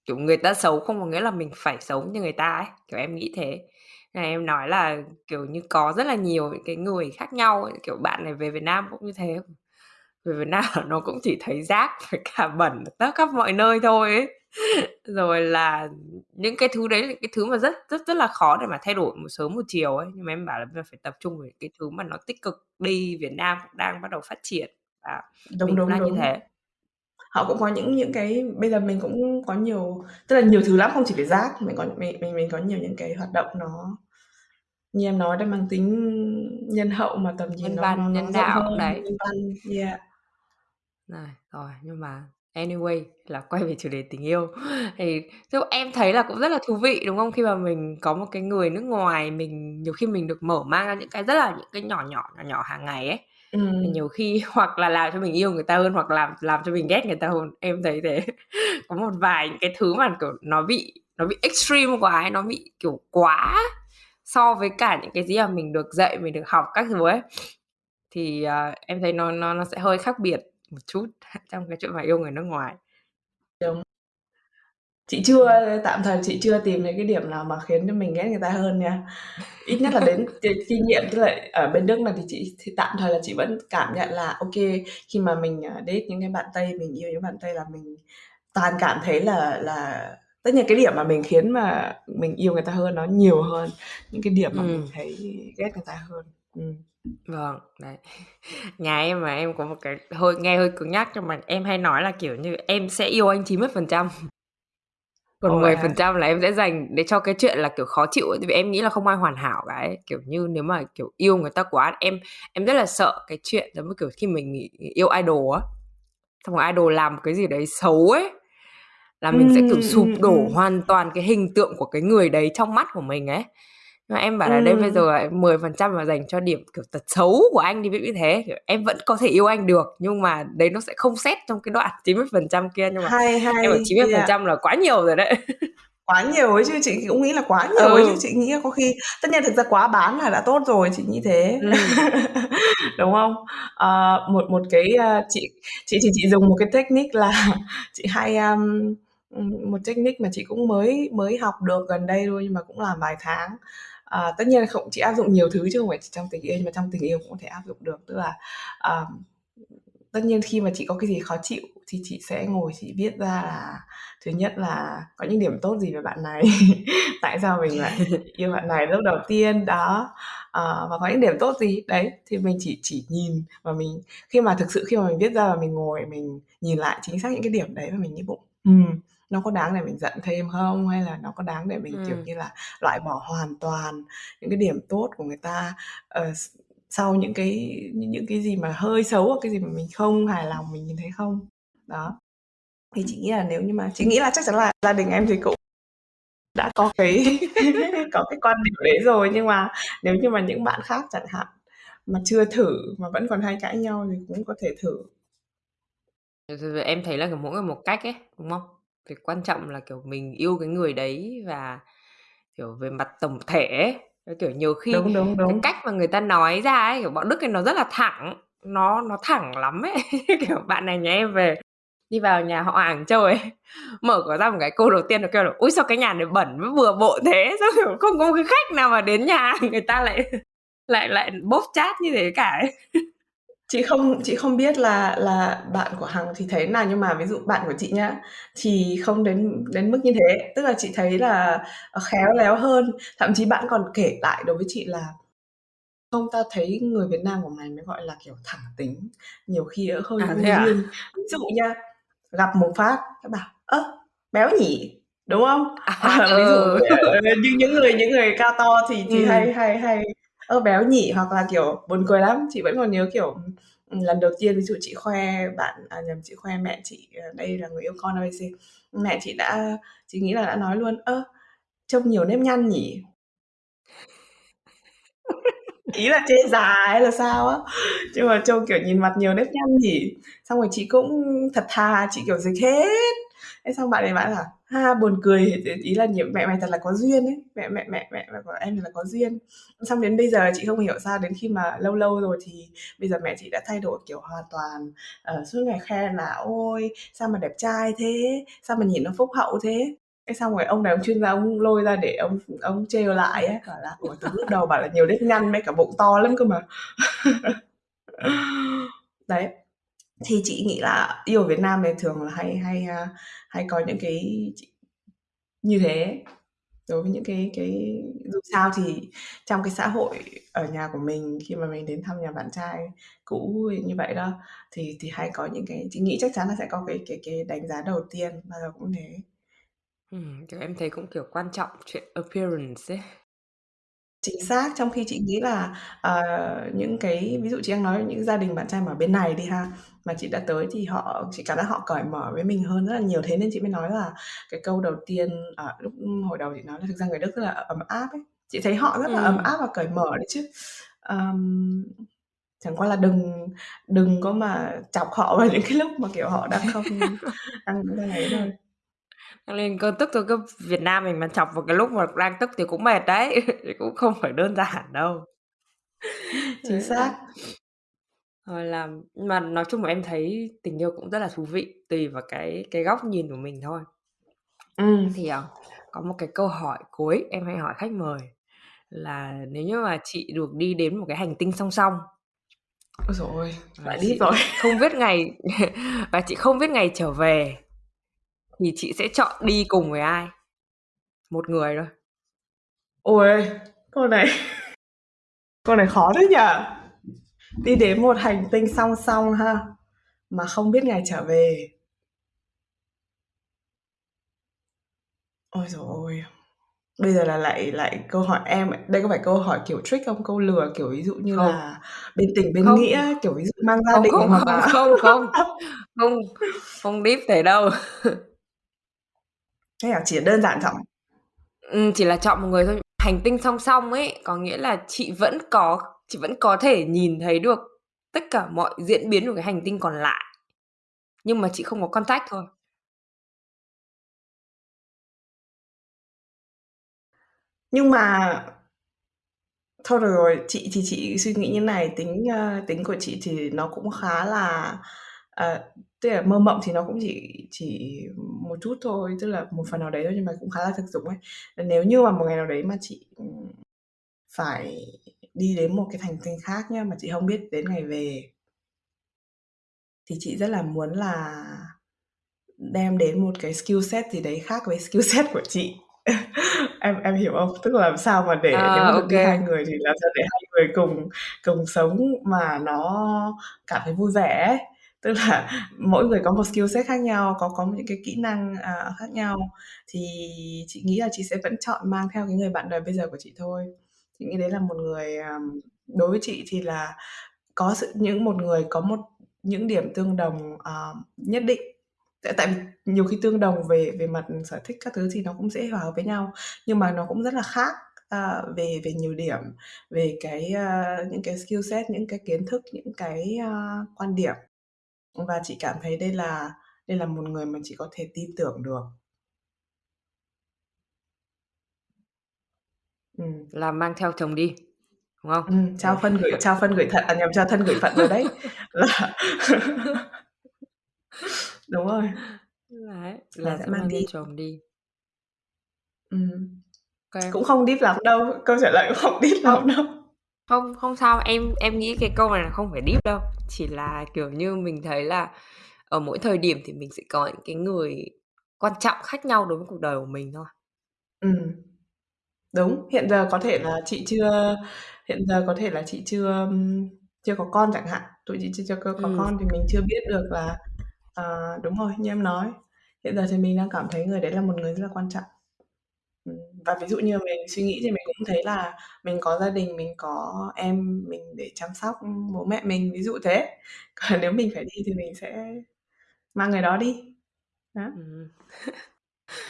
kiểu, người ta xấu không có nghĩa là mình phải xấu như người ta ấy, kiểu, em nghĩ thế. Này em nói là, kiểu như, có rất là nhiều những cái người khác nhau ấy, kiểu, bạn này về Việt Nam cũng như thế. Về Việt Nam nó cũng chỉ thấy rác với cả bẩn tất khắp mọi nơi thôi ấy. Rồi là những cái thứ đấy là cái thứ mà rất rất rất là khó để mà thay đổi một sớm một chiều ấy. Nhưng mà em bảo là bây giờ phải tập trung vào cái thứ mà nó tích cực đi, Việt Nam cũng đang bắt đầu phát triển và Đúng, mình cũng đúng, đang như đúng. thế. Họ cũng có những những cái bây giờ mình cũng có nhiều tức là nhiều thứ lắm, không chỉ về rác, mình có mình mình mình có nhiều những cái hoạt động nó như em nói đấy, mang tính nhân hậu mà tầm nhìn Nhân nó nó văn, nó nhân rộng đạo, hơn, đấy. nhân văn, yeah. Này, rồi, nhưng mà Anyway, là quay về chủ đề tình yêu. Thì chứ em thấy là cũng rất là thú vị, đúng không? Khi mà mình có một cái người nước ngoài, mình nhiều khi mình được mở mang ra những cái rất là những cái nhỏ nhỏ, nhỏ nhỏ hàng ngày ấy. Thì Ừm. nhiều khi hoặc là làm cho mình yêu người ta hơn, hoặc làm làm cho mình ghét người ta hơn, em thấy thế. Có một vài những cái thứ mà, kiểu, nó bị nó bị extreme quá ấy, nó bị, kiểu, quá so với cả những cái gì mà mình được dạy, mình được học các thứ ấy. Thì, ờ, em thấy nó nó nó sẽ hơi khác biệt một chút trong cái chuyện mà yêu người nước ngoài. Đúng. Chị chưa tạm thời chị chưa tìm thấy cái điểm nào mà khiến cho mình ghét người ta hơn nha. Ít nhất là đến kinh nghiệm với lại ở bên Đức này thì chị thì tạm thời là chị vẫn cảm nhận là ô kê, khi mà mình, à, date những cái bạn Tây, mình yêu những bạn Tây là mình toàn cảm thấy là là tất nhiên cái điểm mà mình khiến mà mình yêu người ta hơn nó nhiều hơn những cái điểm mà mình Ừm. thấy ghét người ta hơn. Ừm. Vâng, đấy. Nhà em mà em có một cái hơi nghe hơi cứng nhắc nhưng mà em hay nói là, kiểu như, em sẽ yêu anh 90%. Ồ, Còn vậy mười hả? phần trăm là em sẽ dành để cho cái chuyện là, kiểu, khó chịu ấy, tại vì em nghĩ là không ai hoàn hảo cả ấy. Kiểu như, nếu mà, kiểu, yêu người ta quá em em rất là sợ cái chuyện giống như, kiểu, khi mình yêu idol á, xong rồi idol làm một cái gì đấy xấu ấy, là mình sẽ, kiểu, sụp ừm, đổ ừm. hoàn toàn cái hình tượng của cái người đấy trong mắt của mình ấy. Nhưng mà em bảo là đây bây Ừm. giờ là 10% là dành cho điểm, kiểu, tật xấu của anh đi, ví dụ như thế, kiểu, em vẫn có thể yêu anh được, nhưng mà đấy nó sẽ không xét trong cái đoạn 90% kia, nhưng mà Hay, em bảo hay, chín mươi phần yeah. trăm là quá nhiều rồi đấy. Quá nhiều ấy chứ, chị cũng nghĩ là quá nhiều ấy chứ, Ừ. chị nghĩ là có khi tất nhiên thực ra quá bán là đã tốt rồi, chị nghĩ thế. Ừm. Đúng không? Ờ, một một cái, a, chị chị thì chị dùng một cái technique là chị hay, a, ừm, một technique mà chị cũng mới mới học được gần đây thôi nhưng mà cũng làm vài tháng. Ờ, tất nhiên không chị áp dụng nhiều thứ chứ không phải chỉ trong tình yêu, nhưng mà trong tình yêu cũng có thể áp dụng được. Tức là, ờ, tất nhiên khi mà chị có cái gì khó chịu thì chị sẽ ngồi chị viết ra là thứ nhất là có những điểm tốt gì về bạn này, tại sao mình lại yêu bạn này lúc đầu tiên, đó, ờ, và có những điểm tốt gì. Đấy, thì mình chỉ chỉ nhìn và mình khi mà thực sự khi mà mình viết ra và mình ngồi mình nhìn lại chính xác những cái điểm đấy và mình nghĩ bụng, ừm, nó có đáng để mình giận thêm không? Hay là nó có đáng để mình, kiểu Ừm. như là, loại bỏ hoàn toàn những cái điểm tốt của người ta, ờ, s sau những cái những những cái gì mà hơi xấu hoặc cái gì mà mình không hài lòng mình nhìn thấy không? Đó. Thì chị nghĩ là nếu như mà chị nghĩ là chắc chắn là gia đình em thì cũng đã có cái có cái quan điểm đấy rồi, nhưng mà nếu như mà những bạn khác chẳng hạn, mà chưa thử mà vẫn còn hay cãi nhau thì cũng có thể thử. Em thấy là, kiểu, mỗi người một cách ấy, đúng không? Việc quan trọng là, kiểu, mình yêu cái người đấy và, kiểu, về mặt tổng thể ấy, cái, kiểu, nhiều khi Đúng, đúng, cái đúng. cách mà người ta nói ra ấy, kiểu, bọn Đức ấy nó rất là thẳng, nó nó thẳng lắm ấy. Kiểu, bạn này nhà em về đi vào nhà họ hàng chơi ấy, mở cửa ra một cái câu đầu tiên nó kêu là "Ôi, sao cái nhà này bẩn với bừa bộn thế?" Sao, kiểu, không có một cái khách nào mà đến nhà người ta lại lại lại bốc trát như thế cả ấy. Chị không chị không biết là là bạn của Hằng thì thấy nào, nhưng mà ví dụ bạn của chị nhá, thì không đến đến mức như thế. Tức là chị thấy là, ờ, khéo léo hơn, thậm chí bạn còn kể lại đối với chị là "Không, tao thấy người Việt Nam của mày mới gọi là, kiểu, thẳng tính, nhiều khi á hơi À, vô thế à? duyên." Ví dụ nha, gặp một phát nó bảo: "Ơ, béo nhỉ?" Đúng không? À, Ờ, ví dụ, ừ. ờ, như những người những người cao to thì thì Ừm. hay hay hay: "Ơ, béo nhỉ?" Hoặc là, kiểu, buồn cười lắm, chị vẫn còn nhớ, kiểu, ừm, lần đầu tiên ví dụ chị khoe bạn à, nhầm, chị khoe mẹ chị, ờ, đây là người yêu con ABC, mẹ chị đã chị nghĩ là đã nói luôn: "Ơ, trông nhiều nếp nhăn nhỉ?" Ý là chê già hay là sao á, nhưng mà trông, kiểu, nhìn mặt nhiều nếp nhăn nhỉ? Xong rồi chị cũng thật thà, chị, kiểu, dịch hết. Thế xong bạn ấy bảo là "Ha buồn cười." Ý là nhiều "Mẹ mày thật là có duyên ấy, mẹ mẹ mẹ mẹ mẹ của em thật là có duyên." Xong đến bây giờ chị không hiểu sao đến khi mà lâu lâu rồi thì bây giờ mẹ chị đã thay đổi, kiểu, hoàn toàn, uh, suốt ngày khen là "Ôi, sao mà đẹp trai thế? Sao mà nhìn nó phúc hậu thế?" cái xong rồi ông này ông chuyên gia ông lôi ra để ông ông trêu lại ấy, bảo là "Ủa, từ lúc đầu bảo là nhiều nếp nhăn mấy cả bụng to lắm cơ mà." Đấy, thì chị nghĩ là yêu Việt Nam này thường là hay hay, a, hay có những cái như thế, đối với những cái cái dù sao thì trong cái xã hội ở nhà của mình khi mà mình đến thăm nhà bạn trai cũ như vậy đó, thì thì hay có những cái chị nghĩ chắc chắn là sẽ có cái cái cái đánh giá đầu tiên, bao giờ cũng thế. Ừm, kiểu, em thấy cũng, kiểu, quan trọng chuyện appearance ấy. Chính xác, trong khi chị nghĩ là, ờ, những cái ví dụ chị đang nói những gia đình bạn trai mà ở bên này đi ha, mà chị đã tới thì họ chị cảm giác họ cởi mở với mình hơn rất là nhiều. Thế nên chị mới nói là cái câu đầu tiên, ờ, lúc hồi đầu chị nói là thực ra người Đức rất là ấm áp ấy. Chị thấy họ rất là ấm Ừm. áp và cởi mở đấy chứ. Ờm, chẳng qua là đừng đừng có mà chọc họ vào những cái lúc mà, kiểu, họ đang không đang đang ấy thôi. Đang lên cơn tức thôi, cứ Việt Nam mình mà chọc vào cái lúc mà đang tức thì cũng mệt đấy, thì cũng không phải đơn giản đâu. Chính Đấy, xác. Rồi là mà nói chung là em thấy tình yêu cũng rất là thú vị, tùy vào cái cái góc nhìn của mình thôi. Ừm. Thì, ờ, có một cái câu hỏi cuối em hay hỏi khách mời là nếu như mà chị được đi đến một cái hành tinh song song Ôi giời ơi, và lại chị rồi. không biết ngày và chị không biết ngày trở về thì chị sẽ chọn đi cùng với ai? Một người thôi. Ôi, câu này câu này khó thế nhỉ? Đi đến một hành tinh song song ha, mà không biết ngày trở về. Ôi giời ôi! Bây giờ là lại lại câu hỏi em đây có phải câu hỏi kiểu trick không? Câu lừa, kiểu, ví dụ như Không. là bên tình bên Không. nghĩa, kiểu, ví dụ mang gia Không, đình không, hoặc không, là không, không, không, không deep thế đâu. Thế à? Chỉ đơn giản chọn Ừm, chỉ là chọn một người thôi. Hành tinh song song ấy, có nghĩa là chị vẫn có chị vẫn có thể nhìn thấy được tất cả mọi diễn biến của cái hành tinh còn lại, nhưng mà chị không có contact thôi. Nhưng mà thôi được rồi, chị thì chị suy nghĩ như này, tính, ơ, tính của chị thì nó cũng khá là, ờ, tức là mơ mộng thì nó cũng chỉ chỉ một chút thôi, tức là một phần nào đấy thôi nhưng mà cũng khá là thực dụng ấy. Nếu như mà một ngày nào đấy mà chị, ừm, phải đi đến một cái hành tinh khác nhá, mà chị không biết đến ngày về thì chị rất là muốn là đem đến một cái skill set gì đấy khác với skill set của chị. Em em hiểu không? Tức là làm sao mà để nếu À, mà ô đi hai người thì làm sao để hai người cùng cùng sống mà nó cảm thấy vui vẻ ấy. Tức là mỗi người có một skill set khác nhau, có có những cái kỹ năng, à, khác nhau, thì chị nghĩ là chị sẽ vẫn chọn mang theo cái người bạn đời bây giờ của chị thôi. Chị nghĩ đấy là một người, ờm đối với chị thì là có sự những một người có một những điểm tương đồng, ờ, nhất định. Tại tại vì nhiều khi tương đồng về về mặt sở thích các thứ thì nó cũng dễ hòa hợp với nhau, nhưng mà nó cũng rất là khác, ờ, về về nhiều điểm, về cái, ơ, những cái skill set, những cái kiến thức, những cái, a, quan điểm. Và chị cảm thấy đây là đây là một người mà chị có thể tin tưởng được. Ừm. Là mang theo chồng đi, đúng không? Ừm, trao phân gửi trao phân gửi thận à, nhầm, trao thân gửi phận rồi đấy. Là Đúng rồi. Đấy, Là là sẽ sẽ mang mang theo đi. chồng đi. Ừm. Cũng không deep lắm đâu, câu trả lời cũng không deep lắm Không, đâu. Không, không sao, em em nghĩ cái câu này là không phải deep đâu, chỉ là, kiểu như, mình thấy là ở mỗi thời điểm thì mình sẽ có những cái người quan trọng khác nhau đối với cuộc đời của mình thôi. Ừm. Đúng, hiện giờ có thể là chị chưa hiện giờ có thể là chị chưa, chưa có con chẳng hạn, tụi chị chưa chưa có có Ừm. con thì mình chưa biết được là ờ, đúng rồi, như em nói, hiện giờ thì mình đang cảm thấy người đấy là một người rất là quan trọng. Ừm, và ví dụ như mình suy nghĩ thì mình thấy là mình có gia đình, mình có em mình để chăm sóc, bố mẹ mình, ví dụ thế. Còn nếu mình phải đi thì mình sẽ mang người đó đi. Đó. Ừm.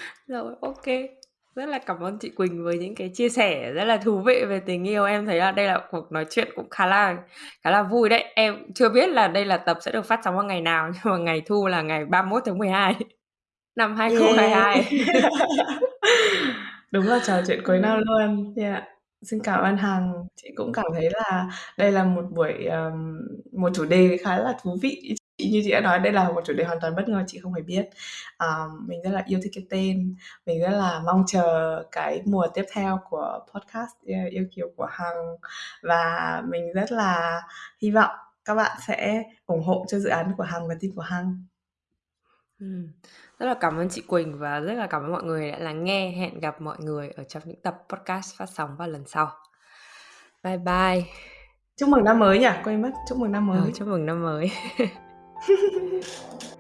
Rồi, ô kê. Rất là cảm ơn chị Quỳnh với những cái chia sẻ rất là thú vị về tình yêu. Em thấy là đây là cuộc nói chuyện cũng khá là khá là vui đấy. Em chưa biết là đây là tập sẽ được phát sóng vào ngày nào, nhưng mà ngày thu là ngày 31/12 năm hai không hai Yeah. hai. Đúng là trò chuyện cuối năm Ừm. luôn. Yeah. Xin cảm ơn Hằng. Chị cũng cảm thấy là đây là một buổi, ờm, một chủ đề khá là thú vị. Chị như chị đã nói đây là một chủ đề hoàn toàn bất ngờ, chị không hề biết. Ờ, mình rất là yêu thích cái tên, mình rất là mong chờ cái mùa tiếp theo của podcast, yeah, Yêu Kiều của Hằng. Và mình rất là hy vọng các bạn sẽ ủng hộ cho dự án của Hằng và team của Hằng. Ừm. Rất là cảm ơn chị Quỳnh và rất là cảm ơn mọi người đã lắng nghe. Hẹn gặp mọi người ở trong những tập podcast phát sóng vào lần sau. Bye bye. Chúc mừng năm mới nhỉ? Quên mất, chúc mừng năm Ờ, mới. chúc mừng năm mới.